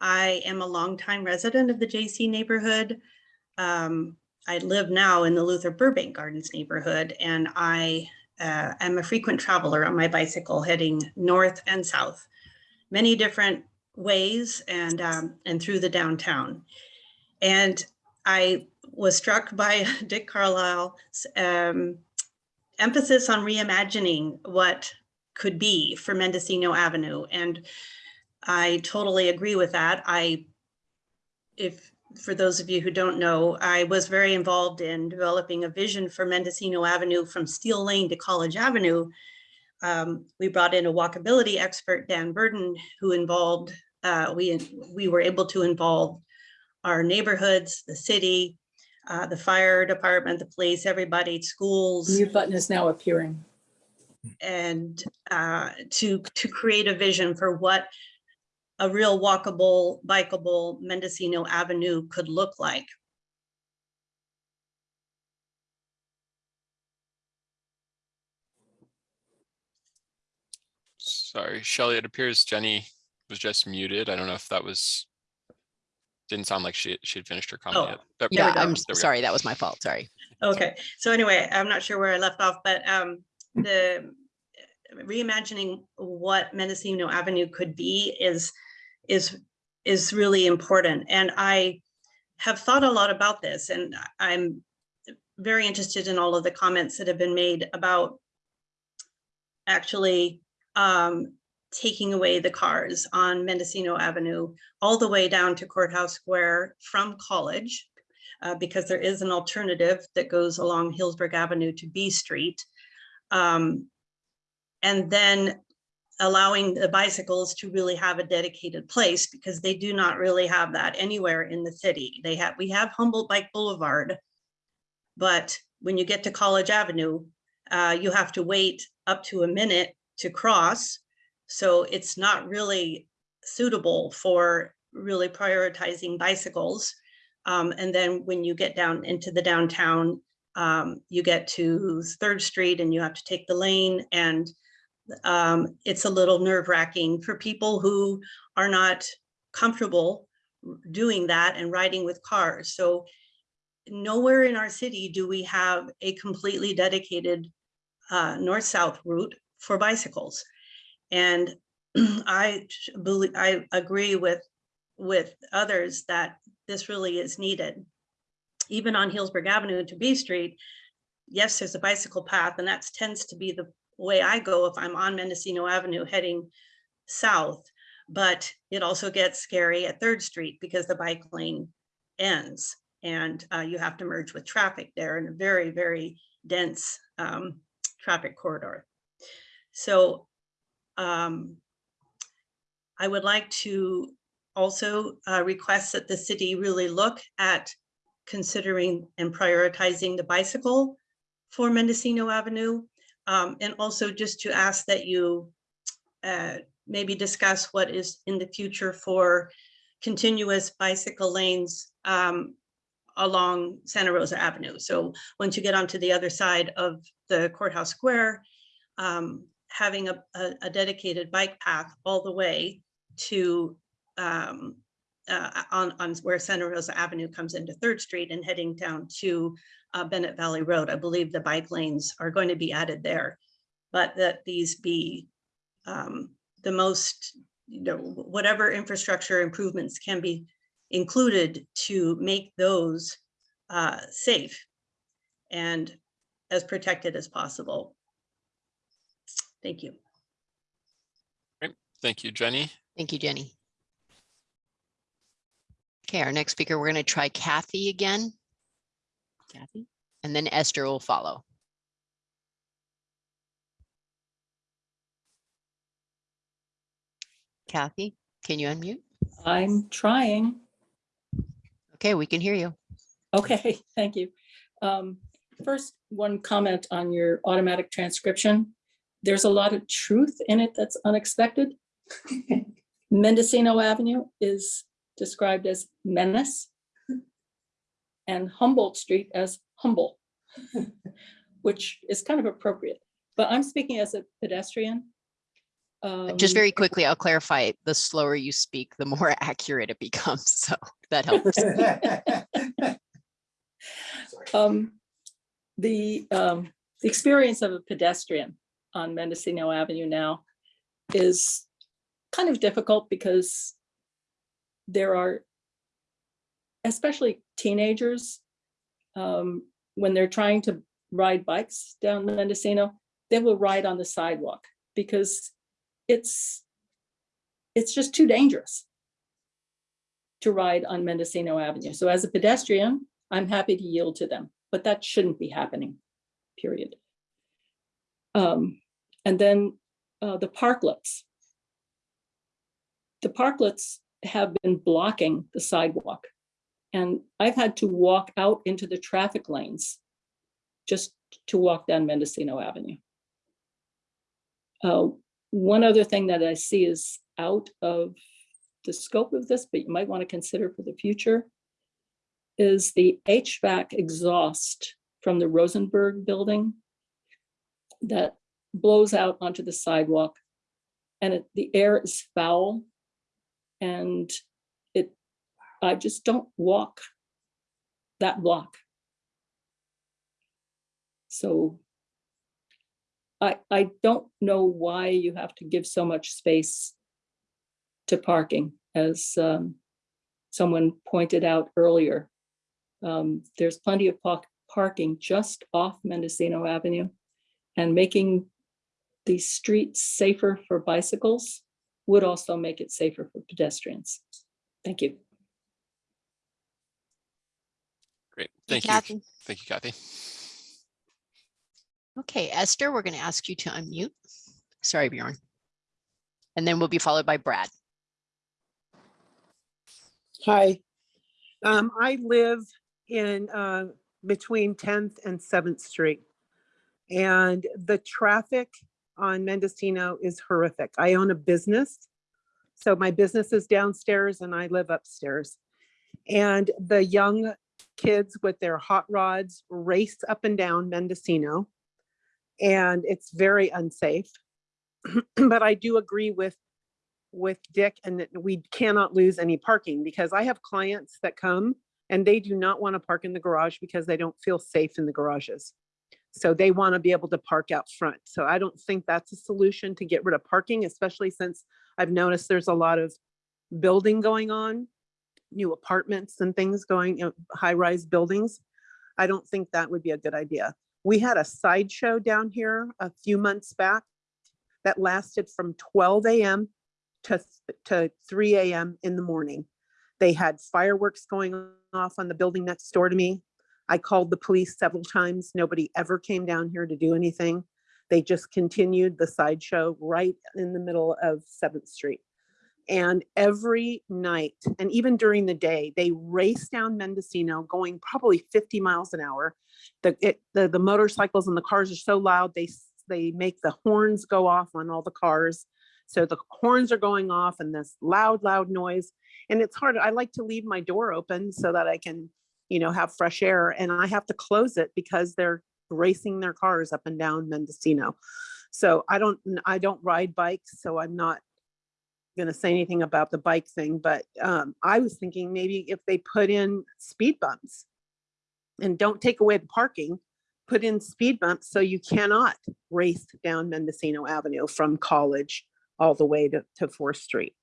I am a longtime resident of the JC neighborhood. Um, I live now in the Luther Burbank Gardens neighborhood, and I uh, am a frequent traveler on my bicycle heading north and south, many different ways and um, and through the downtown. And I was struck by Dick Carlisle's um, emphasis on reimagining what could be for Mendocino Avenue. And I totally agree with that. I, if, for those of you who don't know, I was very involved in developing a vision for Mendocino Avenue from Steel Lane to College Avenue. Um, we brought in a walkability expert, Dan Burden, who involved, uh, we, we were able to involve our neighborhoods, the city, uh, the fire department, the police, everybody, schools, Mute button is now appearing. And uh, to, to create a vision for what a real walkable, bikeable Mendocino Avenue could look like. Sorry, Shelley, it appears Jenny was just muted. I don't know if that was, didn't sound like she, she'd finished her comment Oh, yet. There- Yeah. I'm there we go. sorry. That was my fault. Sorry. Okay, so anyway, I'm not sure where I left off, but um, the reimagining what Mendocino Avenue could be is, is, is really important. And I have thought a lot about this and I'm very interested in all of the comments that have been made about actually um, taking away the cars on Mendocino Avenue all the way down to Courthouse Square from College uh, because there is an alternative that goes along Healdsburg Avenue to B Street. Um, and then allowing the bicycles to really have a dedicated place because they do not really have that anywhere in the city. They have, we have Humboldt Bike Boulevard. But when you get to College Avenue, uh, you have to wait up to a minute to cross. So it's not really suitable for really prioritizing bicycles. Um, and then when you get down into the downtown, um, you get to Third Street and you have to take the lane and um, it's a little nerve wracking for people who are not comfortable doing that and riding with cars. So nowhere in our city do we have a completely dedicated uh, north-south route for bicycles. And I believe, I agree with, with others that this really is needed. Even on Healdsburg Avenue to B Street, yes, there's a bicycle path and that tends to be the way I go if I'm on Mendocino Avenue heading south. But it also gets scary at Third Street because the bike lane ends and uh, you have to merge with traffic there in a very, very dense um, traffic corridor. So um, I would like to also uh, request that the city really look at considering and prioritizing the bicycle for Mendocino Avenue. Um, and also just to ask that you uh, maybe discuss what is in the future for continuous bicycle lanes um, along Santa Rosa Avenue. So once you get onto the other side of the courthouse square, um, having a, a, a dedicated bike path all the way to um, uh, on, on where Santa Rosa Avenue comes into Third Street and heading down to uh, Bennett Valley Road. I believe the bike lanes are going to be added there, but that these be um, the most, you know, whatever infrastructure improvements can be included to make those uh, safe and as protected as possible. Thank you. Great. Thank you, Jenny. Thank you, Jenny. Okay, our next speaker, we're going to try Kathy again. Kathy, and then Esther will follow. Kathy, can you unmute? I'm trying. Okay, we can hear you. Okay, thank you. Um, First, one comment on your automatic transcription. There's a lot of truth in it that's unexpected. Mendocino Avenue is described as menace and Humboldt Street as humble, which is kind of appropriate. But I'm speaking as a pedestrian. Just Um, very quickly, I'll clarify, the slower you speak, the more accurate it becomes. So that helps. Um, the, um, the experience of a pedestrian on Mendocino Avenue now is kind of difficult because there are, especially teenagers, um, when they're trying to ride bikes down Mendocino, they will ride on the sidewalk because it's, it's just too dangerous to ride on Mendocino Avenue. So as a pedestrian, I'm happy to yield to them, but that shouldn't be happening, period. Um, and then uh, the parklets. The parklets have been blocking the sidewalk. And I've had to walk out into the traffic lanes just to walk down Mendocino Avenue. Uh, one other thing that I see is out of the scope of this, but you might want to consider for the future is the HVAC exhaust from the Rosenberg building that blows out onto the sidewalk and it, the air is foul and it, I just don't walk that block. So I, I don't know why you have to give so much space to parking as um, someone pointed out earlier. Um, there's plenty of park parking just off Mendocino Avenue and making these streets safer for bicycles would also make it safer for pedestrians. Thank you. Great. Thank you. Kathy. Thank you, Kathy. Okay, Esther, we're going to ask you to unmute. Sorry, Bjorn. And then we'll be followed by Brad. Hi. Um, I live in, uh, between 10th and 7th Street. And the traffic on Mendocino is horrific. I own a business. So my business is downstairs and I live upstairs. And the young kids with their hot rods race up and down Mendocino. And it's very unsafe. But I do agree with with Dick and that we cannot lose any parking because I have clients that come and they do not want to park in the garage because they don't feel safe in the garages. So they want to be able to park out front. So I don't think that's a solution to get rid of parking, especially since I've noticed there's a lot of building going on, new apartments and things going, you know, high-rise buildings. I don't think that would be a good idea. We had a sideshow down here a few months back that lasted from 12 a.m to, to three AM in the morning. They had fireworks going off on the building next door to me. I called the police several times. Nobody ever came down here to do anything. They just continued the sideshow right in the middle of Seventh Street. And every night, and even during the day, they race down Mendocino going probably 50 miles an hour. The, it, the, the motorcycles and the cars are so loud, they, they make the horns go off on all the cars. So the horns are going off and this loud, loud noise. And it's hard. I like to leave my door open so that I can, you know, have fresh air and I have to close it because they're racing their cars up and down Mendocino. So I don't, I don't ride bikes, so I'm not gonna say anything about the bike thing, but um, I was thinking maybe if they put in speed bumps and don't take away the parking, put in speed bumps so you cannot race down Mendocino Avenue from College all the way to, to Fourth Street.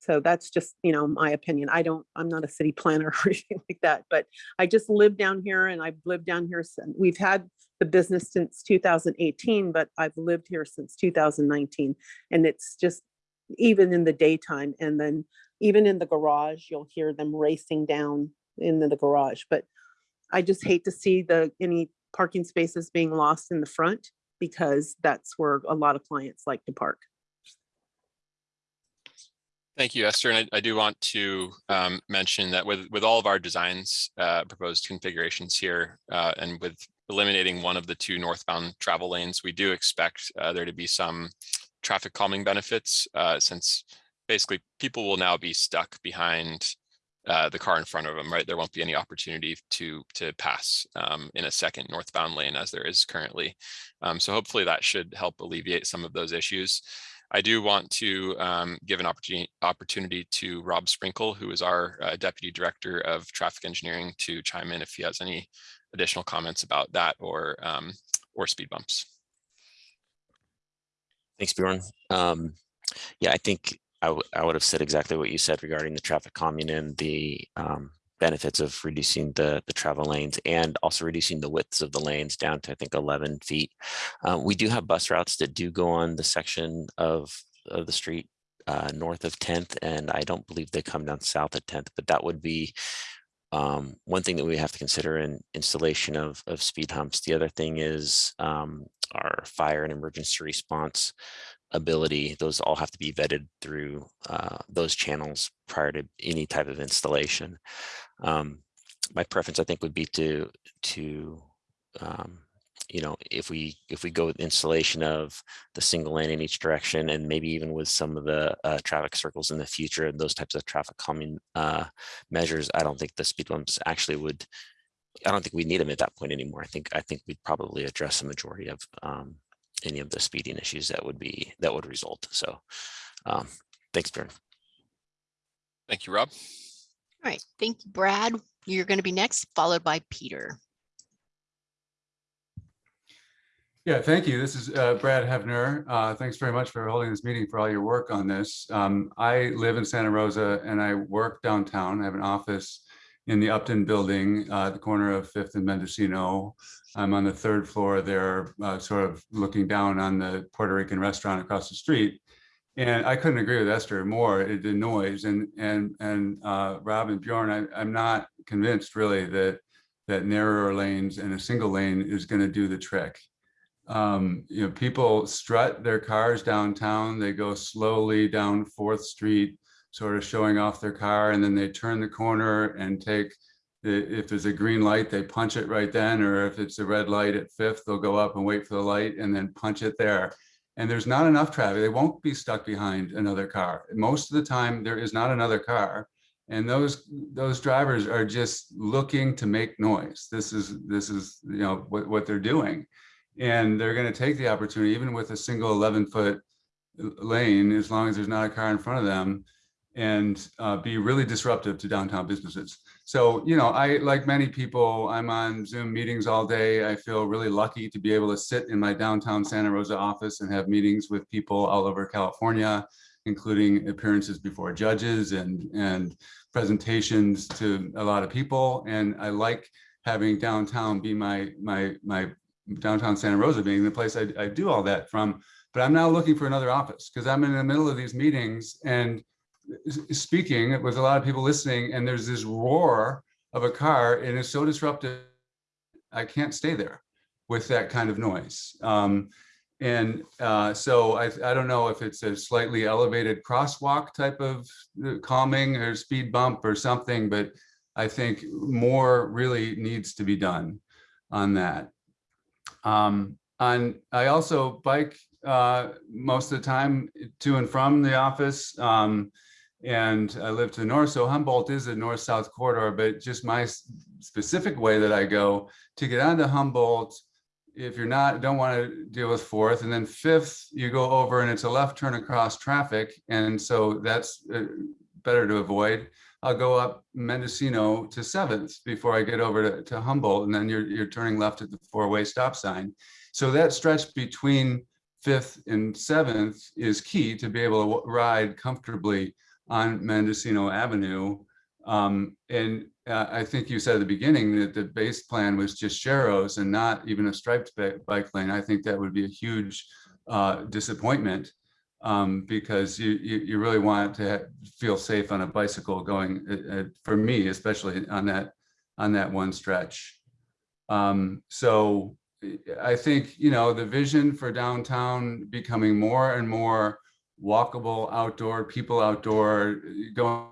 So that's just, you know, my opinion. I don't, I'm not a city planner or anything like that, but I just live down here and I've lived down here since, we've had the business since 2018, but I've lived here since 2019. And it's just, even in the daytime and then even in the garage, you'll hear them racing down into the garage. But I just hate to see the, any parking spaces being lost in the front because that's where a lot of clients like to park. Thank you, Esther. And I, I do want to um, mention that with, with all of our designs, uh, proposed configurations here, uh, and with eliminating one of the two northbound travel lanes, we do expect uh, there to be some traffic calming benefits, uh, since basically people will now be stuck behind uh, the car in front of them, right? There won't be any opportunity to to pass um, in a second northbound lane as there is currently. Um, so hopefully that should help alleviate some of those issues. I do want to um, give an opportunity opportunity to Rob Sprinkle, who is our uh, Deputy Director of Traffic Engineering, to chime in if he has any additional comments about that or um, or speed bumps. Thanks, Bjorn. Um, yeah, I think I, I would have said exactly what you said regarding the traffic calming and the um, benefits of reducing the, the travel lanes and also reducing the widths of the lanes down to, I think, 11 feet. Uh, we do have bus routes that do go on the section of, of the street uh, north of 10th, and I don't believe they come down south of 10th, but that would be um, one thing that we have to consider in installation of, of speed humps. The other thing is um, our fire and emergency response ability. Those all have to be vetted through uh, those channels prior to any type of installation. Um, my preference, I think, would be to to um, you know if we if we go with installation of the single lane in each direction and maybe even with some of the uh, traffic circles in the future and those types of traffic calming uh, measures, I don't think the speed bumps actually would. I don't think we need them at that point anymore. I think I think we'd probably address the majority of um, any of the speeding issues that would be that would result. So, um, thanks, Bjorn. Thank you, Rob. All right, thank you, Brad. You're going to be next, followed by Peter. Yeah, thank you. This is uh, Brad Hefner. Uh, Thanks very much for holding this meeting, for all your work on this. Um, I live in Santa Rosa and I work downtown. I have an office in the Upton Building, uh, at the corner of Fifth and Mendocino. I'm on the third floor there, uh, sort of looking down on the Puerto Rican restaurant across the street. And I couldn't agree with Esther more, it- noise and, and, and uh, Rob and Bjorn, I, I'm not convinced really that, that narrower lanes and a single lane is going to do the trick. um, you know, people strut their cars downtown. They go slowly down Fourth Street, sort of showing off their car, and then they turn the corner and take if there's a green light, they punch it right then, or if it's a red light at Fifth, they'll go up and wait for the light and then punch it there. And there's not enough traffic. They won't be stuck behind another car. Most of the time, there is not another car. And those those drivers are just looking to make noise. This is this is you know what, what they're doing. And they're going to take the opportunity, even with a single 11 foot lane, as long as there's not a car in front of them, and uh, be really disruptive to downtown businesses. So, you know, I, like many people, I'm on Zoom meetings all day. I feel really lucky to be able to sit in my downtown Santa Rosa office and have meetings with people all over California, including appearances before judges and, and presentations to a lot of people. And I like having downtown be my, my, my downtown Santa Rosa being the place I, I do all that from. But I'm now looking for another office because I'm in the middle of these meetings and speaking with a lot of people listening and there's this roar of a car and it's so disruptive i can't stay there with that kind of noise. Um, and uh, so I, I don't know if it's a slightly elevated crosswalk type of uh, calming or speed bump or something but i think more really needs to be done on that. Um, on i also bike uh, most of the time to and from the office. Um, and I live to the north. So Humboldt is a north-south corridor, but just my specific way that I go to get onto Humboldt, if you're not, don't want to deal with fourth, and then fifth, you go over and it's a left turn across traffic. And so that's uh, better to avoid. I'll go up Mendocino to seventh before I get over to, to Humboldt, and then you're, you're turning left at the four-way stop sign. So that stretch between fifth and seventh is key to be able to ride comfortably on Mendocino Avenue. Um, and uh, I think you said at the beginning that the base plan was just Sharrows and not even a striped bike lane. I think that would be a huge uh, disappointment um, because you, you, you really want to feel safe on a bicycle going uh, uh, for me, especially on that on that one stretch. Um, so I think, you know, the vision for downtown becoming more and more walkable outdoor, people outdoor, going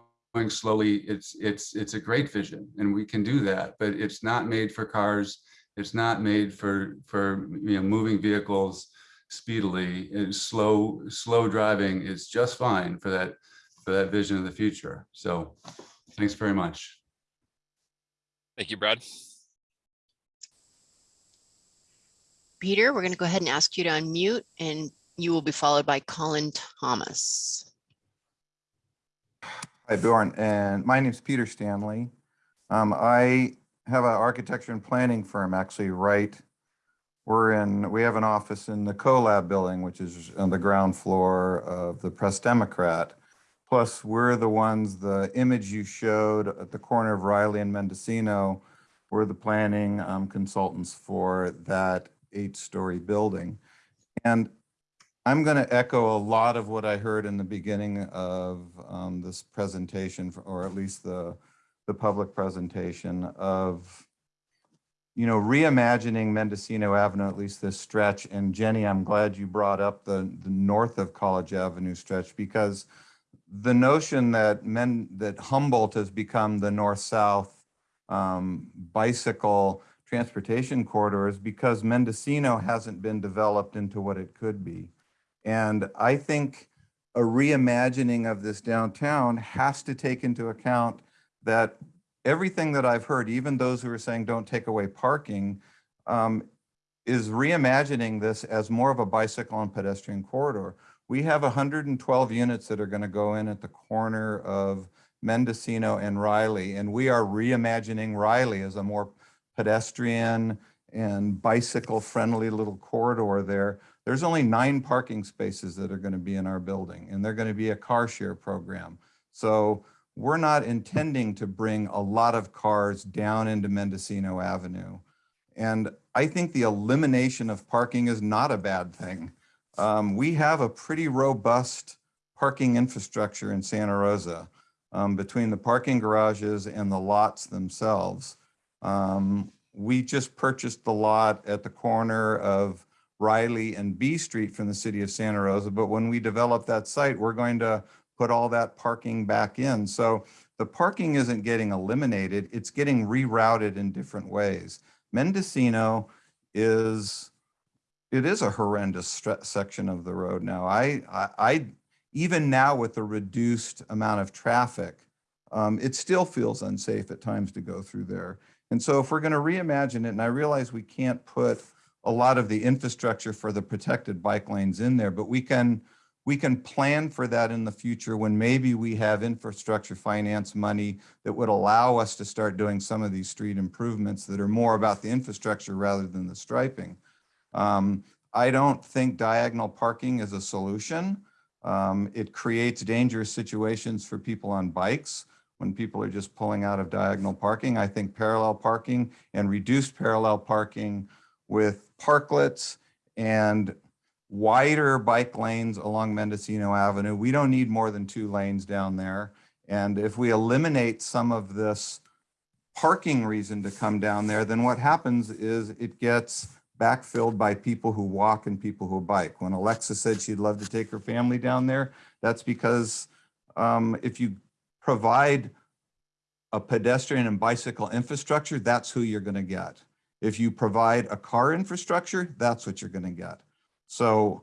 slowly. It's it's it's a great vision, and we can do that. But it's not made for cars. It's not made for for you know moving vehicles speedily. It's slow slow driving is just fine for that for that vision of the future. So, thanks very much. Thank you, Brad. Peter, we're going to go ahead and ask you to unmute and you will be followed by Colin Thomas. Hi, Bjorn, and my name is Peter Stanley. Um, I have an architecture and planning firm actually right. We're in, we have an office in the CoLab building, which is on the ground floor of the Press Democrat. Plus, we're the ones, the image you showed at the corner of Riley and Mendocino, we're the planning um, consultants for that eight-story building. And I'm going to echo a lot of what I heard in the beginning of um, this presentation, or at least the, the public presentation of, you know, reimagining Mendocino Avenue, at least this stretch. And Jenny, I'm glad you brought up the, the north of College Avenue stretch because the notion that men that Humboldt has become the north-south um, bicycle transportation corridor is because Mendocino hasn't been developed into what it could be. And I think a reimagining of this downtown has to take into account that everything that I've heard, even those who are saying don't take away parking, um, is reimagining this as more of a bicycle and pedestrian corridor. We have 112 units that are going to go in at the corner of Mendocino and Riley, and we are reimagining Riley as a more pedestrian and bicycle friendly little corridor there there's only nine parking spaces that are going to be in our building, and they're going to be a car share program. So we're not intending to bring a lot of cars down into Mendocino Avenue. And I think the elimination of parking is not a bad thing. Um, we have a pretty robust parking infrastructure in Santa Rosa um, between the parking garages and the lots themselves. Um, we just purchased the lot at the corner of Riley and B Street from the city of Santa Rosa. But when we develop that site, we're going to put all that parking back in. So the parking isn't getting eliminated, it's getting rerouted in different ways. Mendocino is, it is a horrendous section of the road now. I, I, I, even now with the reduced amount of traffic, um, it still feels unsafe at times to go through there. And so if we're going to reimagine it, and I realize we can't put a lot of the infrastructure for the protected bike lanes in there, but we can, we can plan for that in the future when maybe we have infrastructure finance money that would allow us to start doing some of these street improvements that are more about the infrastructure rather than the striping. Um, I don't think diagonal parking is a solution. Um, it creates dangerous situations for people on bikes when people are just pulling out of diagonal parking. I think parallel parking and reduced parallel parking with parklets and wider bike lanes along Mendocino Avenue. We don't need more than two lanes down there. And if we eliminate some of this parking reason to come down there, then what happens is it gets backfilled by people who walk and people who bike. When Alexa said she'd love to take her family down there, that's because um, if you provide a pedestrian and bicycle infrastructure, that's who you're going to get. If you provide a car infrastructure, that's what you're going to get. So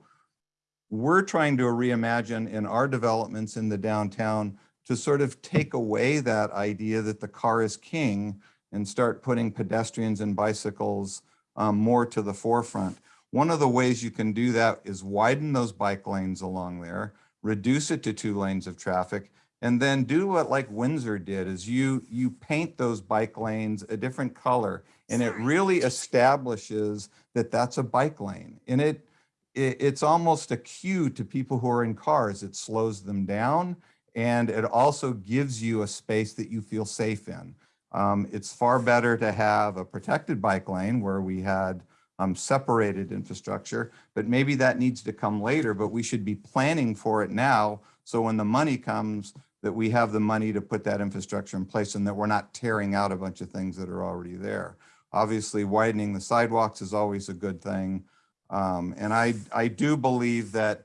we're trying to reimagine in our developments in the downtown to sort of take away that idea that the car is king and start putting pedestrians and bicycles um, more to the forefront. One of the ways you can do that is widen those bike lanes along there, reduce it to two lanes of traffic, and then do what like Windsor did is you you paint those bike lanes a different color and it really establishes that that's a bike lane. And it, it it's almost a cue to people who are in cars. It slows them down and it also gives you a space that you feel safe in. Um, it's far better to have a protected bike lane where we had um, separated infrastructure but maybe that needs to come later but we should be planning for it now so when the money comes, that we have the money to put that infrastructure in place and that we're not tearing out a bunch of things that are already there. Obviously, widening the sidewalks is always a good thing. Um, and I, I do believe that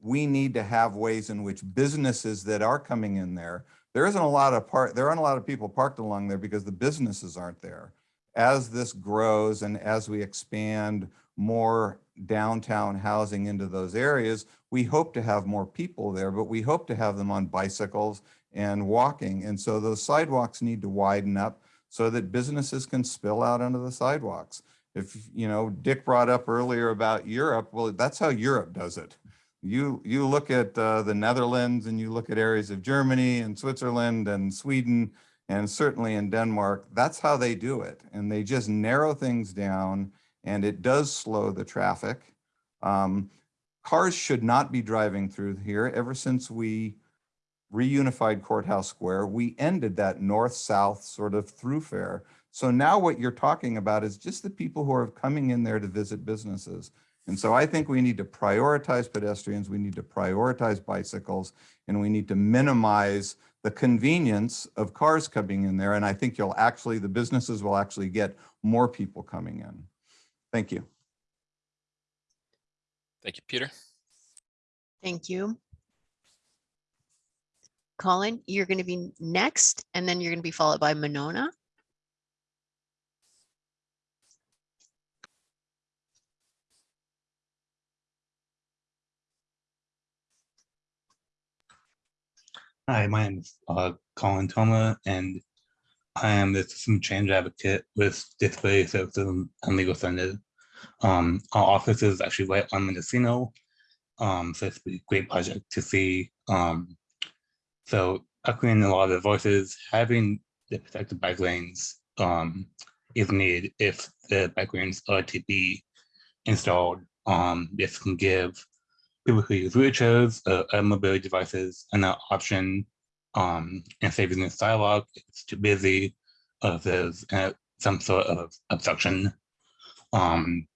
we need to have ways in which businesses that are coming in there, there isn't a lot of part, there aren't a lot of people parked along there because the businesses aren't there. As this grows and as we expand more downtown housing into those areas, we hope to have more people there, but we hope to have them on bicycles and walking. And so those sidewalks need to widen up so that businesses can spill out onto the sidewalks. If, you know, Dick brought up earlier about Europe, well, that's how Europe does it. You, you look at uh, the Netherlands and you look at areas of Germany and Switzerland and Sweden and certainly in Denmark, that's how they do it. And they just narrow things down and it does slow the traffic. Um, cars should not be driving through here. Ever since we reunified Courthouse Square, we ended that north-south sort of throughfare. So now what you're talking about is just the people who are coming in there to visit businesses. And so I think we need to prioritize pedestrians, we need to prioritize bicycles, and we need to minimize the convenience of cars coming in there. And I think you'll actually, the businesses will actually get more people coming in. Thank you. Thank you, Peter. Thank you. Colin, you're going to be next, and then you're going to be followed by Monona. Hi, my name is uh, Colin Toma, and I am the system change advocate with Disability Services and Legal Center. Um, our office is actually right on Mendocino, um, so it's a great project to see. Um, so echoing a lot of the voices, having the protected bike lanes um, is needed if the bike lanes are to be installed. Um, this can give people who use wheelchairs uh, uh, mobility devices an option um, and saving the if it's too busy, or if there's uh, some sort of obstruction. Um,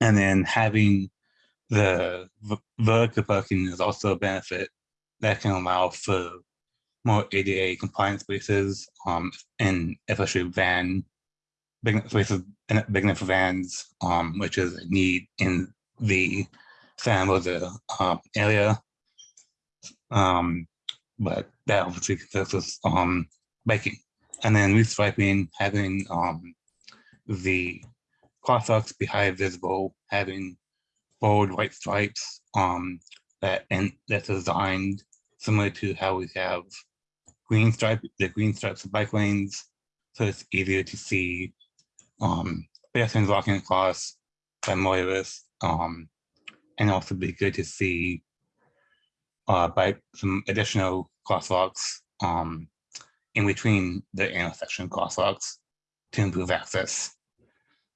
and then having the vertical parking is also a benefit that can allow for more ADA compliant spaces um, and especially van big spaces big enough vans, um, which is a need in the San Jose uh, area. Um, but that obviously consists of um, biking. And then restriping, having um, the crosswalks be high visible, having bold white stripes um, that and that's designed similar to how we have green stripe, the green stripes of bike lanes, so it's easier to see um, pedestrians walking across by motorists, um, and also be good to see uh, by some additional crosswalks um, in between the intersection crosswalks to improve access.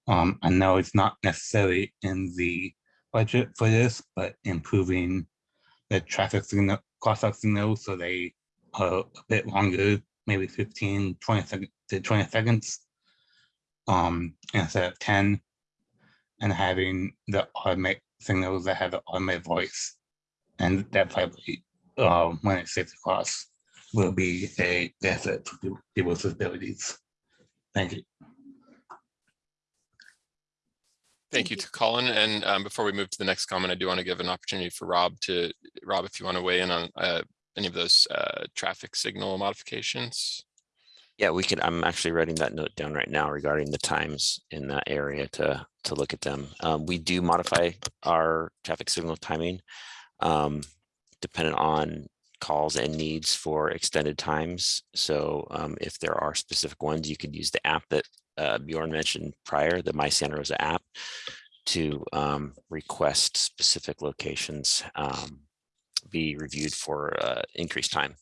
Um, I know it's not necessarily in the budget for this, but improving the traffic signal, crosswalk signals so they are a bit longer, maybe 15, 20 seconds to 20 seconds um, instead of 10, and having the automatic signals that have the automated voice. And that probably, uh, when it's safe across, will be a benefit people- people with disabilities. Thank you. Thank you to Colin. And um, before we move to the next comment, I do want to give an opportunity for Rob to, Rob, if you want to weigh in on uh, any of those uh, traffic signal modifications. Yeah, we could, I'm actually writing that note down right now regarding the times in that area to, to look at them. Um, we do modify our traffic signal timing um, dependent on calls and needs for extended times. So um, if there are specific ones, you could use the app that uh, Bjorn mentioned prior, the My Santa Rosa app, to um, request specific locations um, be reviewed for uh, increased time.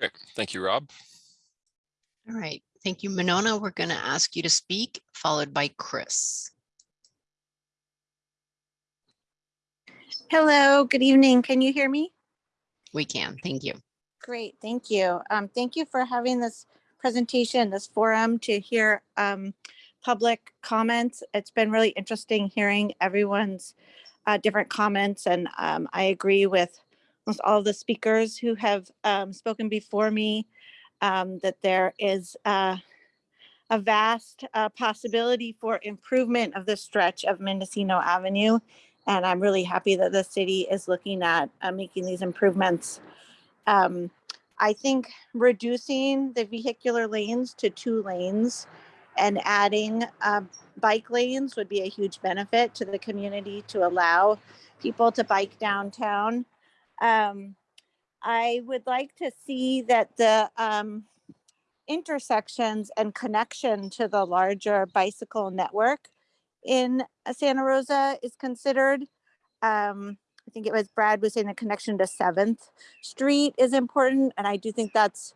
Great. Thank you, Rob. All right, thank you, Monona. We're going to ask you to speak, followed by Chris. Hello, good evening. Can you hear me? We can, thank you. Great, thank you. Um, thank you for having this presentation, this forum to hear um, public comments. It's been really interesting hearing everyone's uh, different comments and um, I agree with almost all the speakers who have um, spoken before me um, that there is uh, a vast uh, possibility for improvement of the stretch of Mendocino Avenue. And I'm really happy that the city is looking at uh, making these improvements. Um, I think reducing the vehicular lanes to two lanes and adding uh, bike lanes would be a huge benefit to the community to allow people to bike downtown. Um, I would like to see that the um, intersections and connection to the larger bicycle network in Santa Rosa is considered. Um, I think it was Brad was saying the connection to Seventh Street is important, and I do think that's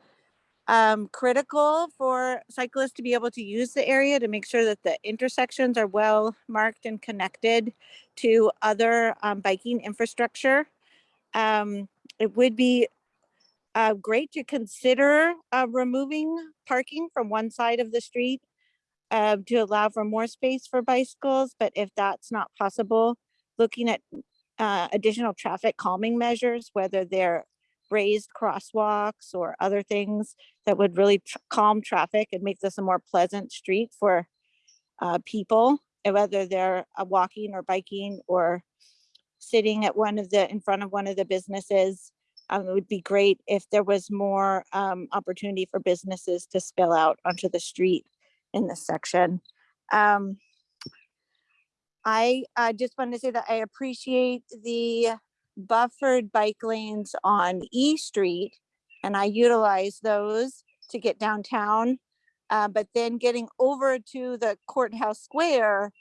um, critical for cyclists to be able to use the area to make sure that the intersections are well marked and connected to other um, biking infrastructure. Um, it would be uh, great to consider uh, removing parking from one side of the street uh, to allow for more space for bicycles, but if that's not possible, looking at uh, additional traffic calming measures, whether they're raised crosswalks or other things that would really tr- calm traffic and make this a more pleasant street for uh, people, whether they're uh, walking or biking or sitting at one of the, in front of one of the businesses. Um, it would be great if there was more um, opportunity for businesses to spill out onto the street in this section. Um, I uh, just wanted to say that I appreciate the buffered bike lanes on E Street and I utilize those to get downtown. Uh, but then getting over to the courthouse square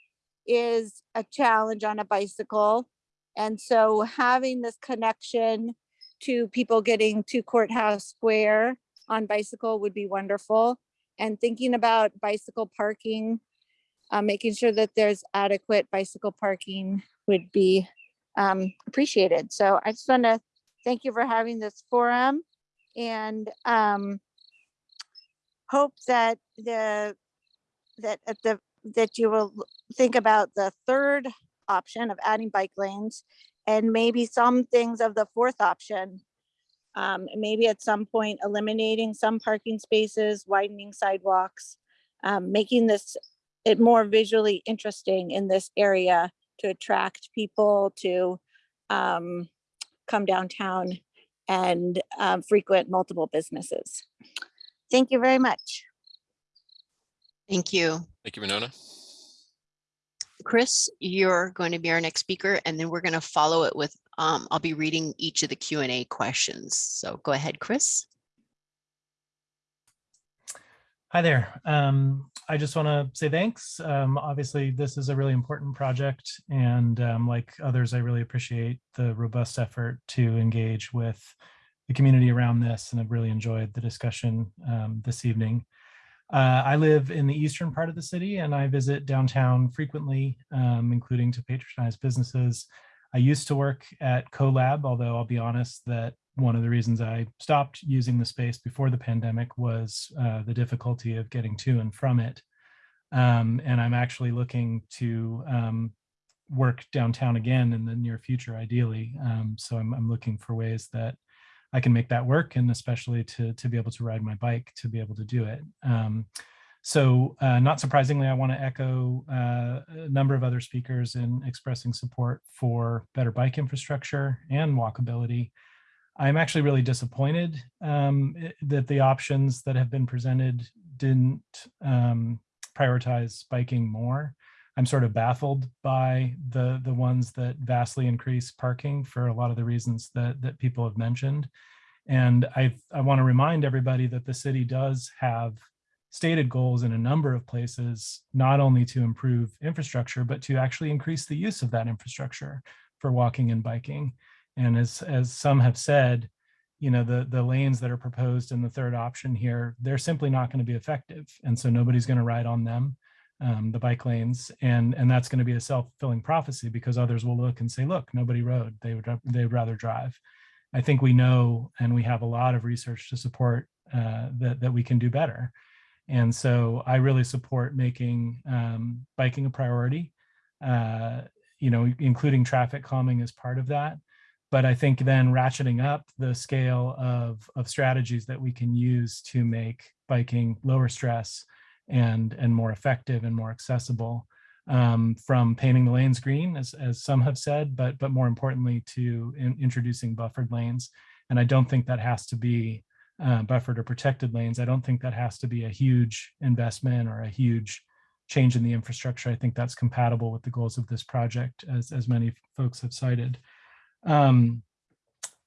is a challenge on a bicycle. And so having this connection to people getting to courthouse square on bicycle would be wonderful. And thinking about bicycle parking, uh, making sure that there's adequate bicycle parking would be um, appreciated. So I just want to thank you for having this forum and um, hope that the that at the that you will think about the third option of adding bike lanes and maybe some things of the fourth option. Um, maybe at some point eliminating some parking spaces, widening sidewalks, um, making this it more visually interesting in this area to attract people to um, come downtown and um, frequent multiple businesses. Thank you very much. Thank you. Thank you, Winona. Chris, you're going to be our next speaker, and then we're going to follow it with, um, I'll be reading each of the Q and A questions. So go ahead, Chris. Hi there. Um, I just want to say thanks. Um, obviously, this is a really important project, and um, like others, I really appreciate the robust effort to engage with the community around this, and I've really enjoyed the discussion um, this evening. Uh, I live in the eastern part of the city, and I visit downtown frequently, um, including to patronize businesses. I used to work at CoLab, although I'll be honest that one of the reasons I stopped using the space before the pandemic was uh, the difficulty of getting to and from it. Um, and I'm actually looking to um, work downtown again in the near future, ideally. Um, so I'm, I'm, looking for ways that I can make that work and especially to, to be able to ride my bike to be able to do it. Um, so uh, not surprisingly, I want to echo uh, a number of other speakers in expressing support for better bike infrastructure and walkability. I'm actually really disappointed um, that the options that have been presented didn't um, prioritize biking more. I'm sort of baffled by the the ones that vastly increase parking for a lot of the reasons that that people have mentioned. And I I want to remind everybody that the city does have stated goals in a number of places, not only to improve infrastructure, but to actually increase the use of that infrastructure for walking and biking. And as, as some have said, you know, the, the lanes that are proposed in the third option here, they're simply not going to be effective. And so nobody's going to ride on them, um, the bike lanes. And, and that's going to be a self-fulfilling prophecy because others will look and say, look, nobody rode, they would, they would rather drive. I think we know, and we have a lot of research to support uh, that, that we can do better. And so I really support making um, biking a priority, uh, you know, including traffic calming as part of that but I think then ratcheting up the scale of, of strategies that we can use to make biking lower stress and, and more effective and more accessible um, from painting the lanes green, as, as some have said, but, but more importantly to in, introducing buffered lanes. And I don't think that has to be uh, buffered or protected lanes. I don't think that has to be a huge investment or a huge change in the infrastructure. I think that's compatible with the goals of this project, as, as many folks have cited. Um,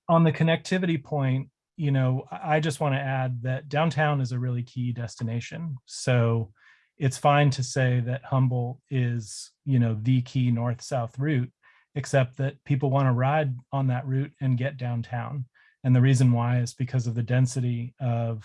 on the connectivity point, you know, I just want to add that downtown is a really key destination. So it's fine to say that Humboldt is, you know, the key north-south route, except that people want to ride on that route and get downtown. And the reason why is because of the density of,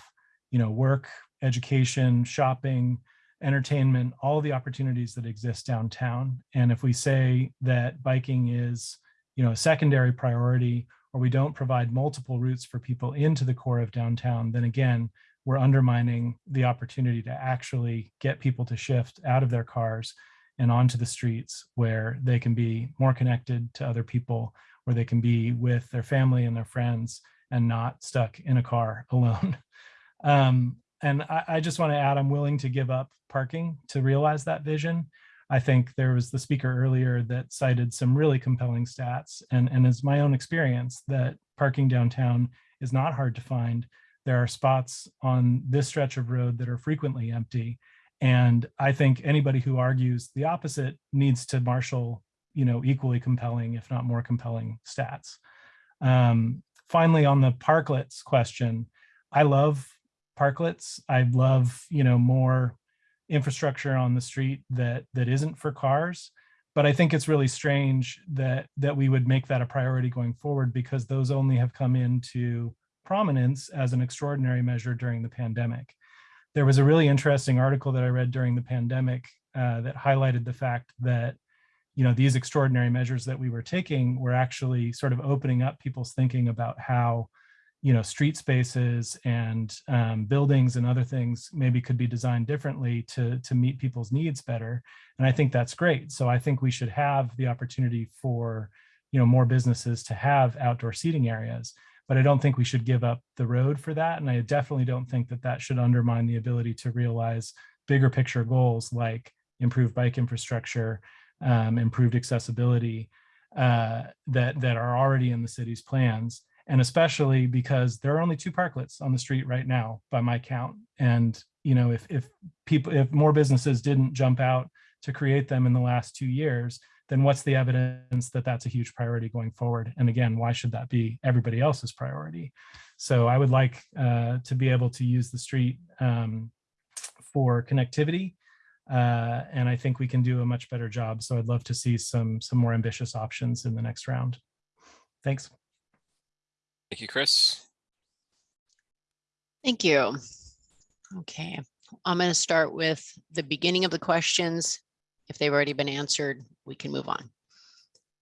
you know, work, education, shopping, entertainment, all the opportunities that exist downtown. And if we say that biking is you know, a secondary priority, or we don't provide multiple routes for people into the core of downtown, then again, we're undermining the opportunity to actually get people to shift out of their cars and onto the streets where they can be more connected to other people, where they can be with their family and their friends and not stuck in a car alone. um, and I, I just want to add, I'm willing to give up parking to realize that vision. I think there was the speaker earlier that cited some really compelling stats and, and it's my own experience that parking downtown is not hard to find. There are spots on this stretch of road that are frequently empty. And I think anybody who argues the opposite needs to marshal, you know, equally compelling, if not more compelling stats. Um, finally, on the parklets question, I love parklets. I love, you know, more infrastructure on the street that that isn't for cars. But I think it's really strange that that we would make that a priority going forward because those only have come into prominence as an extraordinary measure during the pandemic. There was a really interesting article that I read during the pandemic uh, that highlighted the fact that you know these extraordinary measures that we were taking were actually sort of opening up people's thinking about how you know, street spaces and um, buildings and other things maybe could be designed differently to, to meet people's needs better. And I think that's great. So I think we should have the opportunity for, you know, more businesses to have outdoor seating areas, but I don't think we should give up the road for that. And I definitely don't think that that should undermine the ability to realize bigger picture goals like improved bike infrastructure, um, improved accessibility uh, that, that are already in the city's plans. And especially because there are only two parklets on the street right now by my count. And, you know, if, if people, if more businesses didn't jump out to create them in the last two years, then what's the evidence that that's a huge priority going forward? And again, why should that be everybody else's priority? So I would like uh, to be able to use the street um, for connectivity. Uh, and I think we can do a much better job. So I'd love to see some, some more ambitious options in the next round. Thanks. Thank you, Chris. Thank you. Okay, I'm going to start with the beginning of the questions. If they've already been answered, we can move on.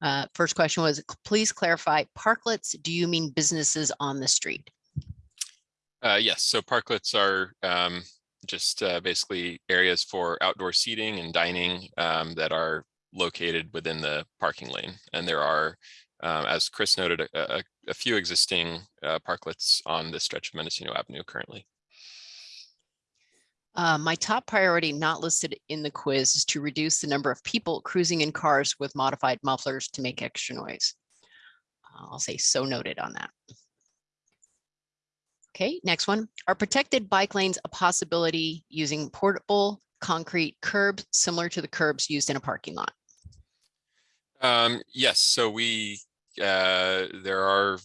Uh, First question was, please clarify, parklets, do you mean businesses on the street? Uh, yes, so parklets are um, just uh, basically areas for outdoor seating and dining um, that are located within the parking lane. And there are, um, as Chris noted, a, a, a few existing uh, parklets on this stretch of Mendocino Avenue currently. Uh, my top priority not listed in the quiz is to reduce the number of people cruising in cars with modified mufflers to make extra noise. I'll say so noted on that. Okay, next one. Are protected bike lanes a possibility using portable concrete curbs similar to the curbs used in a parking lot? Um, yes, so we, uh, there are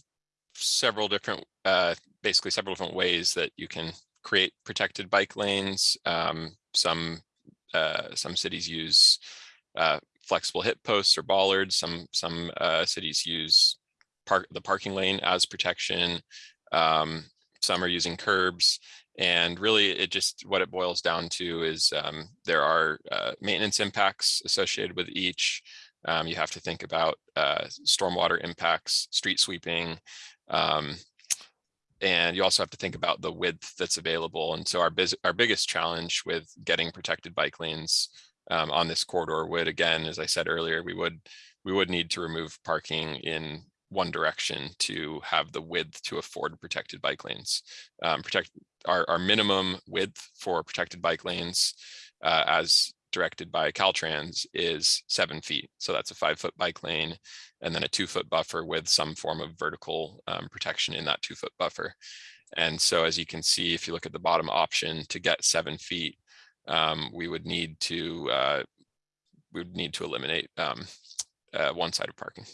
several different, uh, basically several different ways that you can create protected bike lanes. Um, some, uh, some cities use, uh, flexible hip posts or bollards. Some, some, uh, cities use park, the parking lane as protection. Um, some are using curbs. And really, it just what it boils down to is um, there are uh, maintenance impacts associated with each. Um, you have to think about uh, stormwater impacts, street sweeping, um, and you also have to think about the width that's available. And so our, our biggest challenge with getting protected bike lanes um, on this corridor would, again, as I said earlier, we would we would need to remove parking in one direction to have the width to afford protected bike lanes. Um, protect our, our minimum width for protected bike lanes uh, as directed by Caltrans is seven feet. So that's a five foot bike lane and then a two foot buffer with some form of vertical um, protection in that two foot buffer. And so as you can see, if you look at the bottom option to get seven feet, um, we would need to uh, we would need to eliminate um, uh, one side of parking.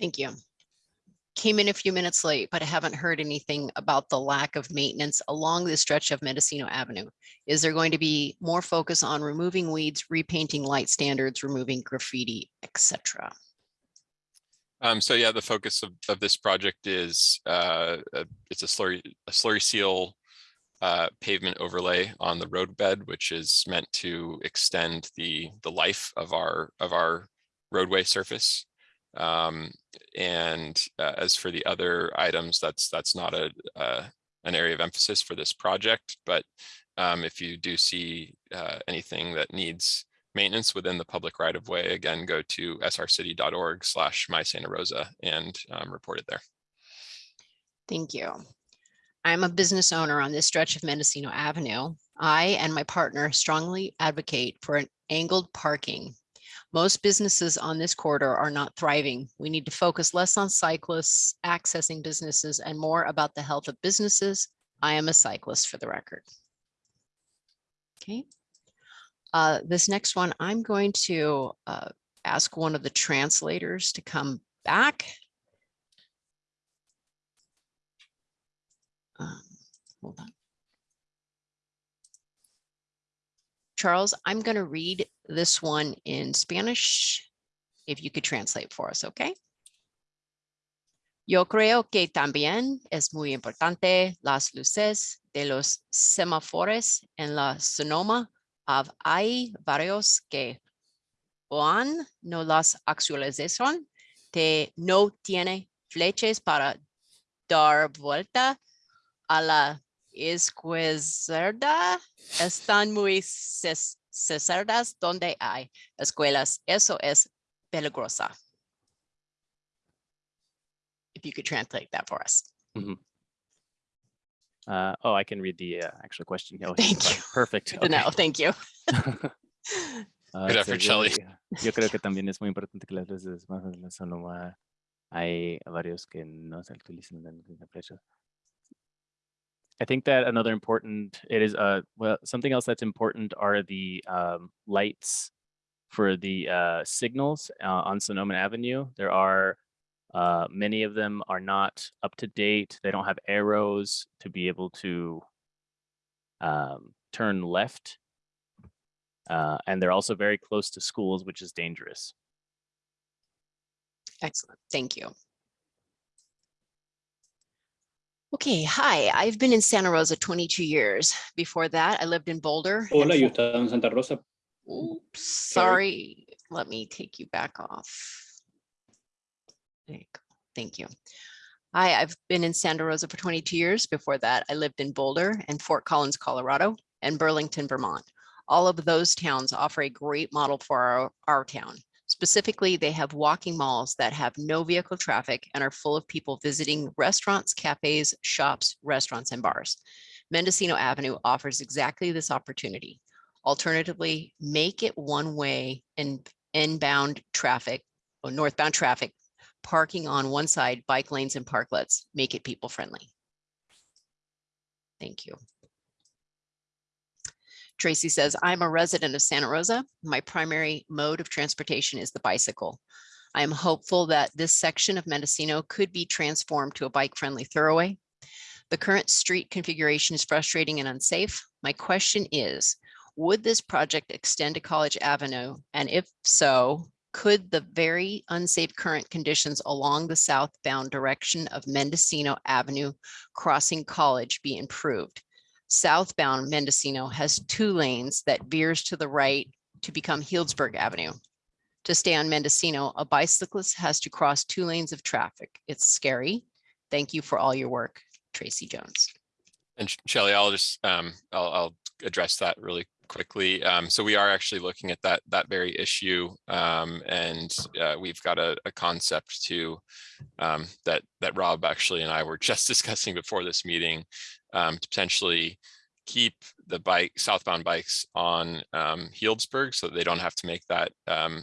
Thank you. Came in a few minutes late, but I haven't heard anything about the lack of maintenance along the stretch of Mendocino Avenue. Is there going to be more focus on removing weeds, repainting light standards, removing graffiti, etc.? Um, so yeah, the focus of, of this project is uh, it's a slurry a slurry seal uh, pavement overlay on the roadbed, which is meant to extend the the life of our of our roadway surface. Um, and uh, as for the other items, that's that's not a uh, an area of emphasis for this project. But um, if you do see uh, anything that needs maintenance within the public right of way, again, go to srcity.org slash my Santa Rosa and um, report it there. Thank you. I'm a business owner on this stretch of Mendocino Avenue. I and my partner strongly advocate for an angled parking most businesses on this corridor are not thriving. We need to focus less on cyclists accessing businesses and more about the health of businesses. I am a cyclist for the record. Okay. Uh, this next one, I'm going to uh, ask one of the translators to come back. Um, hold on. Charles, I'm going to read this one in Spanish. If you could translate for us, okay? Yo creo que también es muy importante las luces de los semáforos en la Sonoma. Hay varios que Juan no las actualización que no tiene flechas para dar vuelta a la izquierda están muy cerradas donde hay escuelas. Eso es peligrosa. If you could translate that for us. Mhm. Uh, oh, I can read the uh, actual question. Oh, Thank you. Perfect. Good to know. Thank you. Ah, Good so effort, yo- Shelley. Yo creo que también es muy importante que las luces más de la Sonoma hay varios que no se utilizan en la flecha. I think that another important, it is, uh, well, something else that's important are the um, lights for the uh, signals uh, on Sonoma Avenue. There are, uh, many of them are not up to date. They don't have arrows to be able to um, turn left. Uh, and they're also very close to schools, which is dangerous. Excellent. Thank you. Okay, hi, I've been in Santa Rosa 22 years. Before that, I lived in Boulder. Hola, yo estaba en Santa Rosa. Oops, sorry. Let me take you back off. There you go. Thank you. Hi, I've been in Santa Rosa for 22 years. Before that, I lived in Boulder and Fort Collins, Colorado, and Burlington, Vermont. All of those towns offer a great model for our, our town. Specifically, they have walking malls that have no vehicle traffic and are full of people visiting restaurants, cafes, shops, restaurants, and bars. Mendocino Avenue offers exactly this opportunity. Alternatively, make it one-way and inbound traffic or northbound traffic, parking on one side, bike lanes and parklets, make it people friendly. Thank you. Tracy says, I'm a resident of Santa Rosa. My primary mode of transportation is the bicycle. I am hopeful that this section of Mendocino could be transformed to a bike-friendly thoroughway. The current street configuration is frustrating and unsafe. My question is, would this project extend to College Avenue? And if so, could the very unsafe current conditions along the southbound direction of Mendocino Avenue crossing College be improved? Southbound Mendocino has two lanes that veers to the right to become Healdsburg Avenue. To stay on Mendocino, a bicyclist has to cross two lanes of traffic. It's scary. Thank you for all your work, Tracy Jones. And Sh- Shelley, I'll just, um, I'll, I'll address that really quickly. Um, so we are actually looking at that, that very issue. Um, and, uh, we've got a, a concept to, um, that, that Rob actually and I were just discussing before this meeting, um, to potentially keep the bike, southbound bikes on, um, Healdsburg so they don't have to make that, um,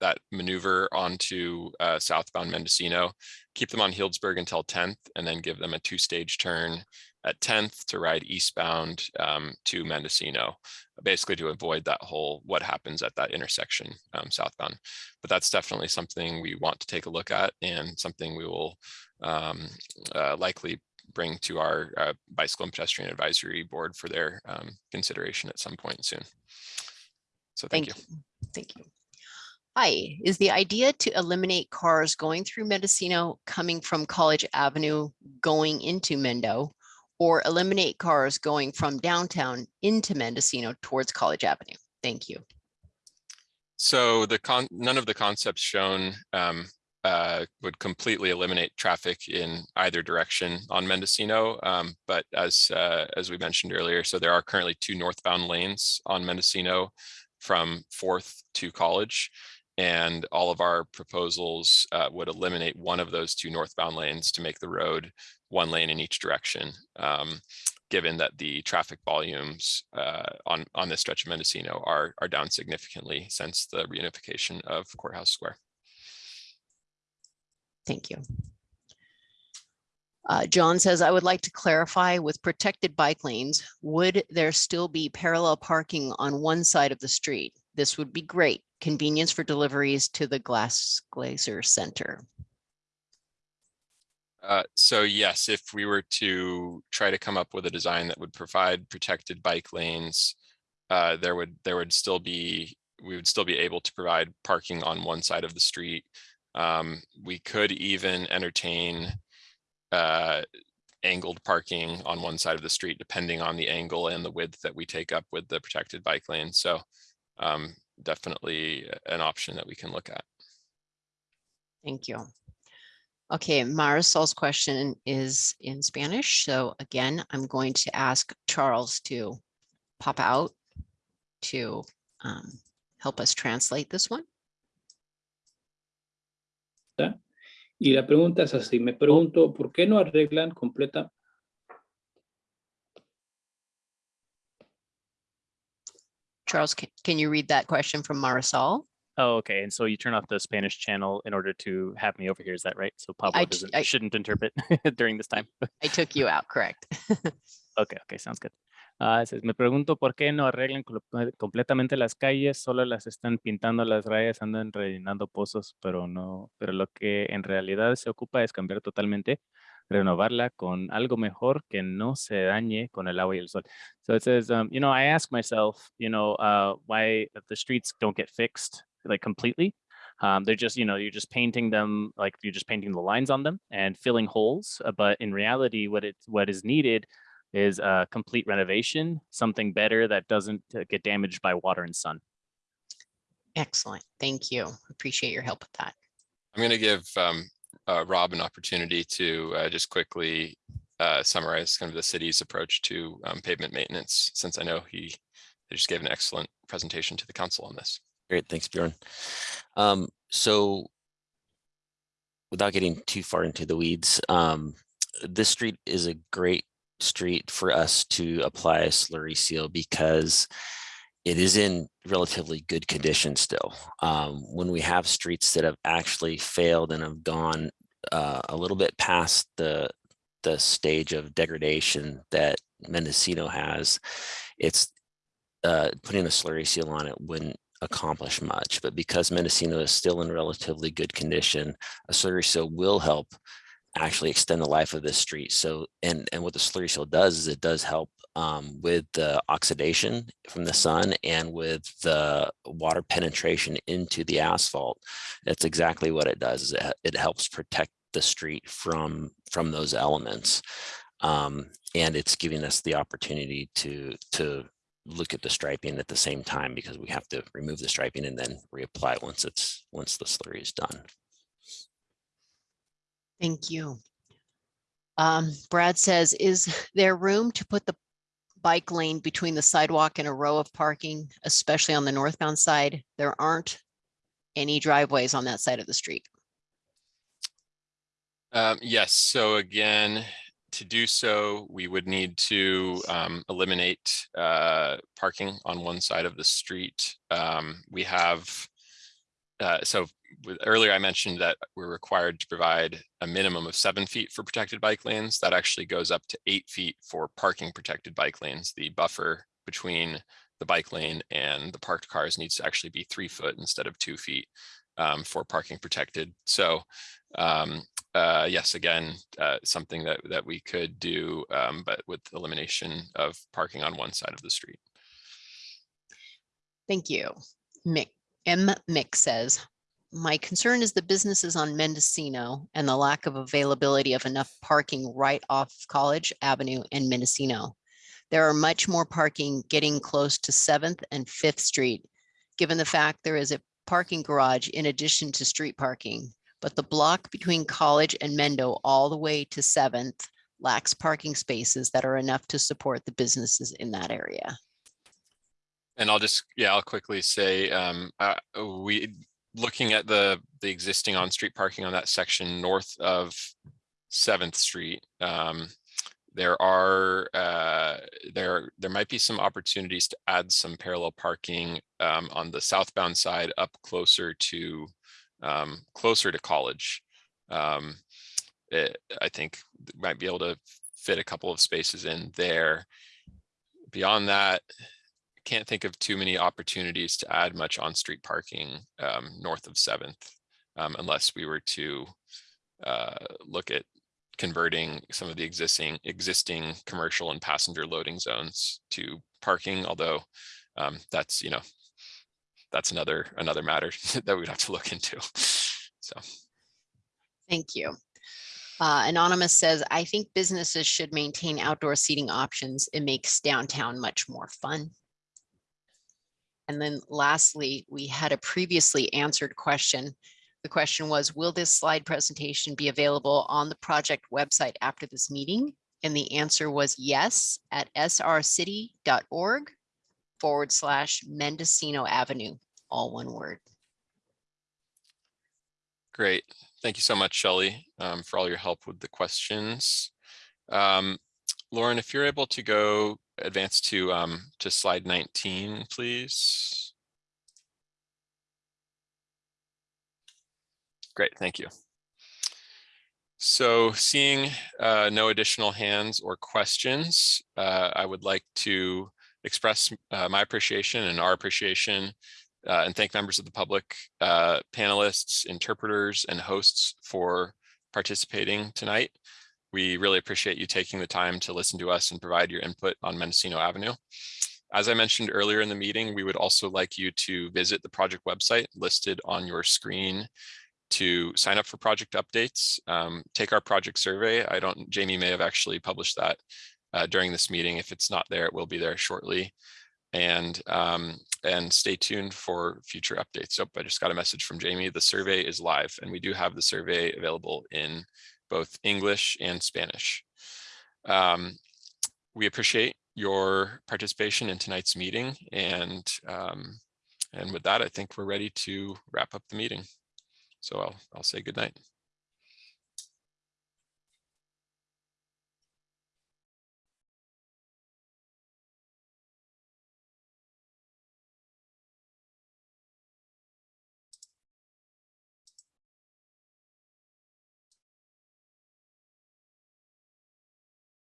that maneuver onto, uh, southbound Mendocino, keep them on Healdsburg until 10th and then give them a two-stage turn at 10th to ride eastbound um, to Mendocino, basically to avoid that whole what happens at that intersection um, southbound. But that's definitely something we want to take a look at and something we will um, uh, likely bring to our uh, bicycle and pedestrian advisory board for their um, consideration at some point soon. So thank, you. Thank you. Hi, is the idea to eliminate cars going through Mendocino coming from College Avenue going into Mendo? Or eliminate cars going from downtown into Mendocino towards College Avenue? Thank you. So the con, none of the concepts shown um, uh, would completely eliminate traffic in either direction on Mendocino. Um, but as uh, as we mentioned earlier, so there are currently two northbound lanes on Mendocino from Fourth to College. And all of our proposals uh, would eliminate one of those two northbound lanes to make the road one lane in each direction. Um, given that the traffic volumes uh, on, on this stretch of Mendocino are, are down significantly since the reunification of Courthouse Square. Thank you. Uh, John says, I would like to clarify with protected bike lanes, would there still be parallel parking on one side of the street? This would be great. Convenience for deliveries to the Glass Glaser Center. Uh, so yes, if we were to try to come up with a design that would provide protected bike lanes, uh, there would there would still be we would still be able to provide parking on one side of the street. Um, we could even entertain uh, angled parking on one side of the street, depending on the angle and the width that we take up with the protected bike lane. So um, definitely an option that we can look at. Thank you. Okay, Marisol's question is in Spanish. So again, I'm going to ask Charles to pop out to um, help us translate this one. ¿verdad? Y la pregunta es así, me pregunto, ¿por qué no arreglan completa? Charles, can, you read that question from Marisol? Oh, okay. And so you turn off the Spanish channel in order to have me over here. Is that right? So Pablo I, I shouldn't interpret during this time. I took you out. Correct. okay. Okay. Sounds good. Ah, me pregunto por qué no arreglan eh, completamente las calles, solo las están pintando las rayas, andan rellenando pozos, pero no, pero lo que en realidad se ocupa es cambiar totalmente, renovarla con algo mejor que no se dañe con el agua y el sol. So it says, um, you know, I ask myself, you know, uh, why the streets don't get fixed like completely. Um, they're just, you know, you're just painting them like you're just painting the lines on them and filling holes. uh, but in reality, what it what is needed is a complete renovation, something better that doesn't uh, get damaged by water and sun. Excellent. Thank you. Appreciate your help with that. I'm going to give um, uh, Rob an opportunity to uh, just quickly uh, summarize kind of the city's approach to um, pavement maintenance, since I know he he just gave an excellent presentation to the council on this. Great, thanks, Bjorn. Um, so without getting too far into the weeds, um, this street is a great street for us to apply a slurry seal because it is in relatively good condition still. Um, when we have streets that have actually failed and have gone uh, a little bit past the the stage of degradation that Mendocino has, it's uh, putting a slurry seal on it wouldn't accomplish much. But because Mendocino is still in relatively good condition, a slurry seal will help actually extend the life of this street. So, and, and what the slurry seal does is it does help um, with the oxidation from the sun and with the water penetration into the asphalt. That's exactly what it does. Is it, it helps protect the street from from those elements. Um, and it's giving us the opportunity to to look at the striping at the same time because we have to remove the striping and then reapply once it's once the slurry is done. Thank you. Um, Brad says, is there room to put the bike lane between the sidewalk and a row of parking, especially on the northbound side? There aren't any driveways on that side of the street. Um, yes, so again, to do so, we would need to um, eliminate uh, parking on one side of the street. Um, we have, uh, so with, earlier I mentioned that we're required to provide a minimum of seven feet for protected bike lanes. That actually goes up to eight feet for parking protected bike lanes. The buffer between the bike lane and the parked cars needs to actually be three foot instead of two feet um, for parking protected. So um, uh, yes, again, uh, something that, that we could do, um, but with elimination of parking on one side of the street. Thank you. Mick, M. Mick says, my concern is the businesses on Mendocino and the lack of availability of enough parking right off College Avenue and Mendocino. There are much more parking getting close to Seventh and Fifth Street, given the fact there is a parking garage in addition to street parking. But the block between College and Mendo all the way to Seventh lacks parking spaces that are enough to support the businesses in that area. And I'll just, yeah, I'll quickly say, um, uh, we, looking at the, the existing on-street parking on that section north of Seventh Street, um, there are, uh, there, there might be some opportunities to add some parallel parking, um, on the southbound side up closer to, um, closer to college. Um, it, I think might be able to fit a couple of spaces in there. Beyond that, can't think of too many opportunities to add much on-street parking um, north of Seventh, um, unless we were to uh, look at converting some of the existing existing commercial and passenger loading zones to parking. Although um, that's you know that's another another matter that we'd have to look into. So Thank you. Uh, Anonymous says, I think businesses should maintain outdoor seating options. It makes downtown much more fun. And then lastly, we had a previously answered question. The question was, will this slide presentation be available on the project website after this meeting? And the answer was yes, at srcity.org forward slash Mendocino Avenue, all one word. Great. Thank you so much, Shelley, um, for all your help with the questions. Um, Lauren, if you're able to go advance to um, to slide 19, please. Great, thank you. So seeing uh, no additional hands or questions, uh, I would like to express uh, my appreciation and our appreciation uh, and thank members of the public, uh, panelists, interpreters, and hosts for participating tonight. We really appreciate you taking the time to listen to us and provide your input on Mendocino Avenue. As I mentioned earlier in the meeting, we would also like you to visit the project website listed on your screen to sign up for project updates, um, take our project survey. I don't, Jamie may have actually published that uh, during this meeting. If it's not there, it will be there shortly. And, um, and stay tuned for future updates. So I just got a message from Jamie. The survey is live and we do have the survey available in both English and Spanish. Um, we appreciate your participation in tonight's meeting and um, and with that, I think we're ready to wrap up the meeting. So I'll, I'll say good night.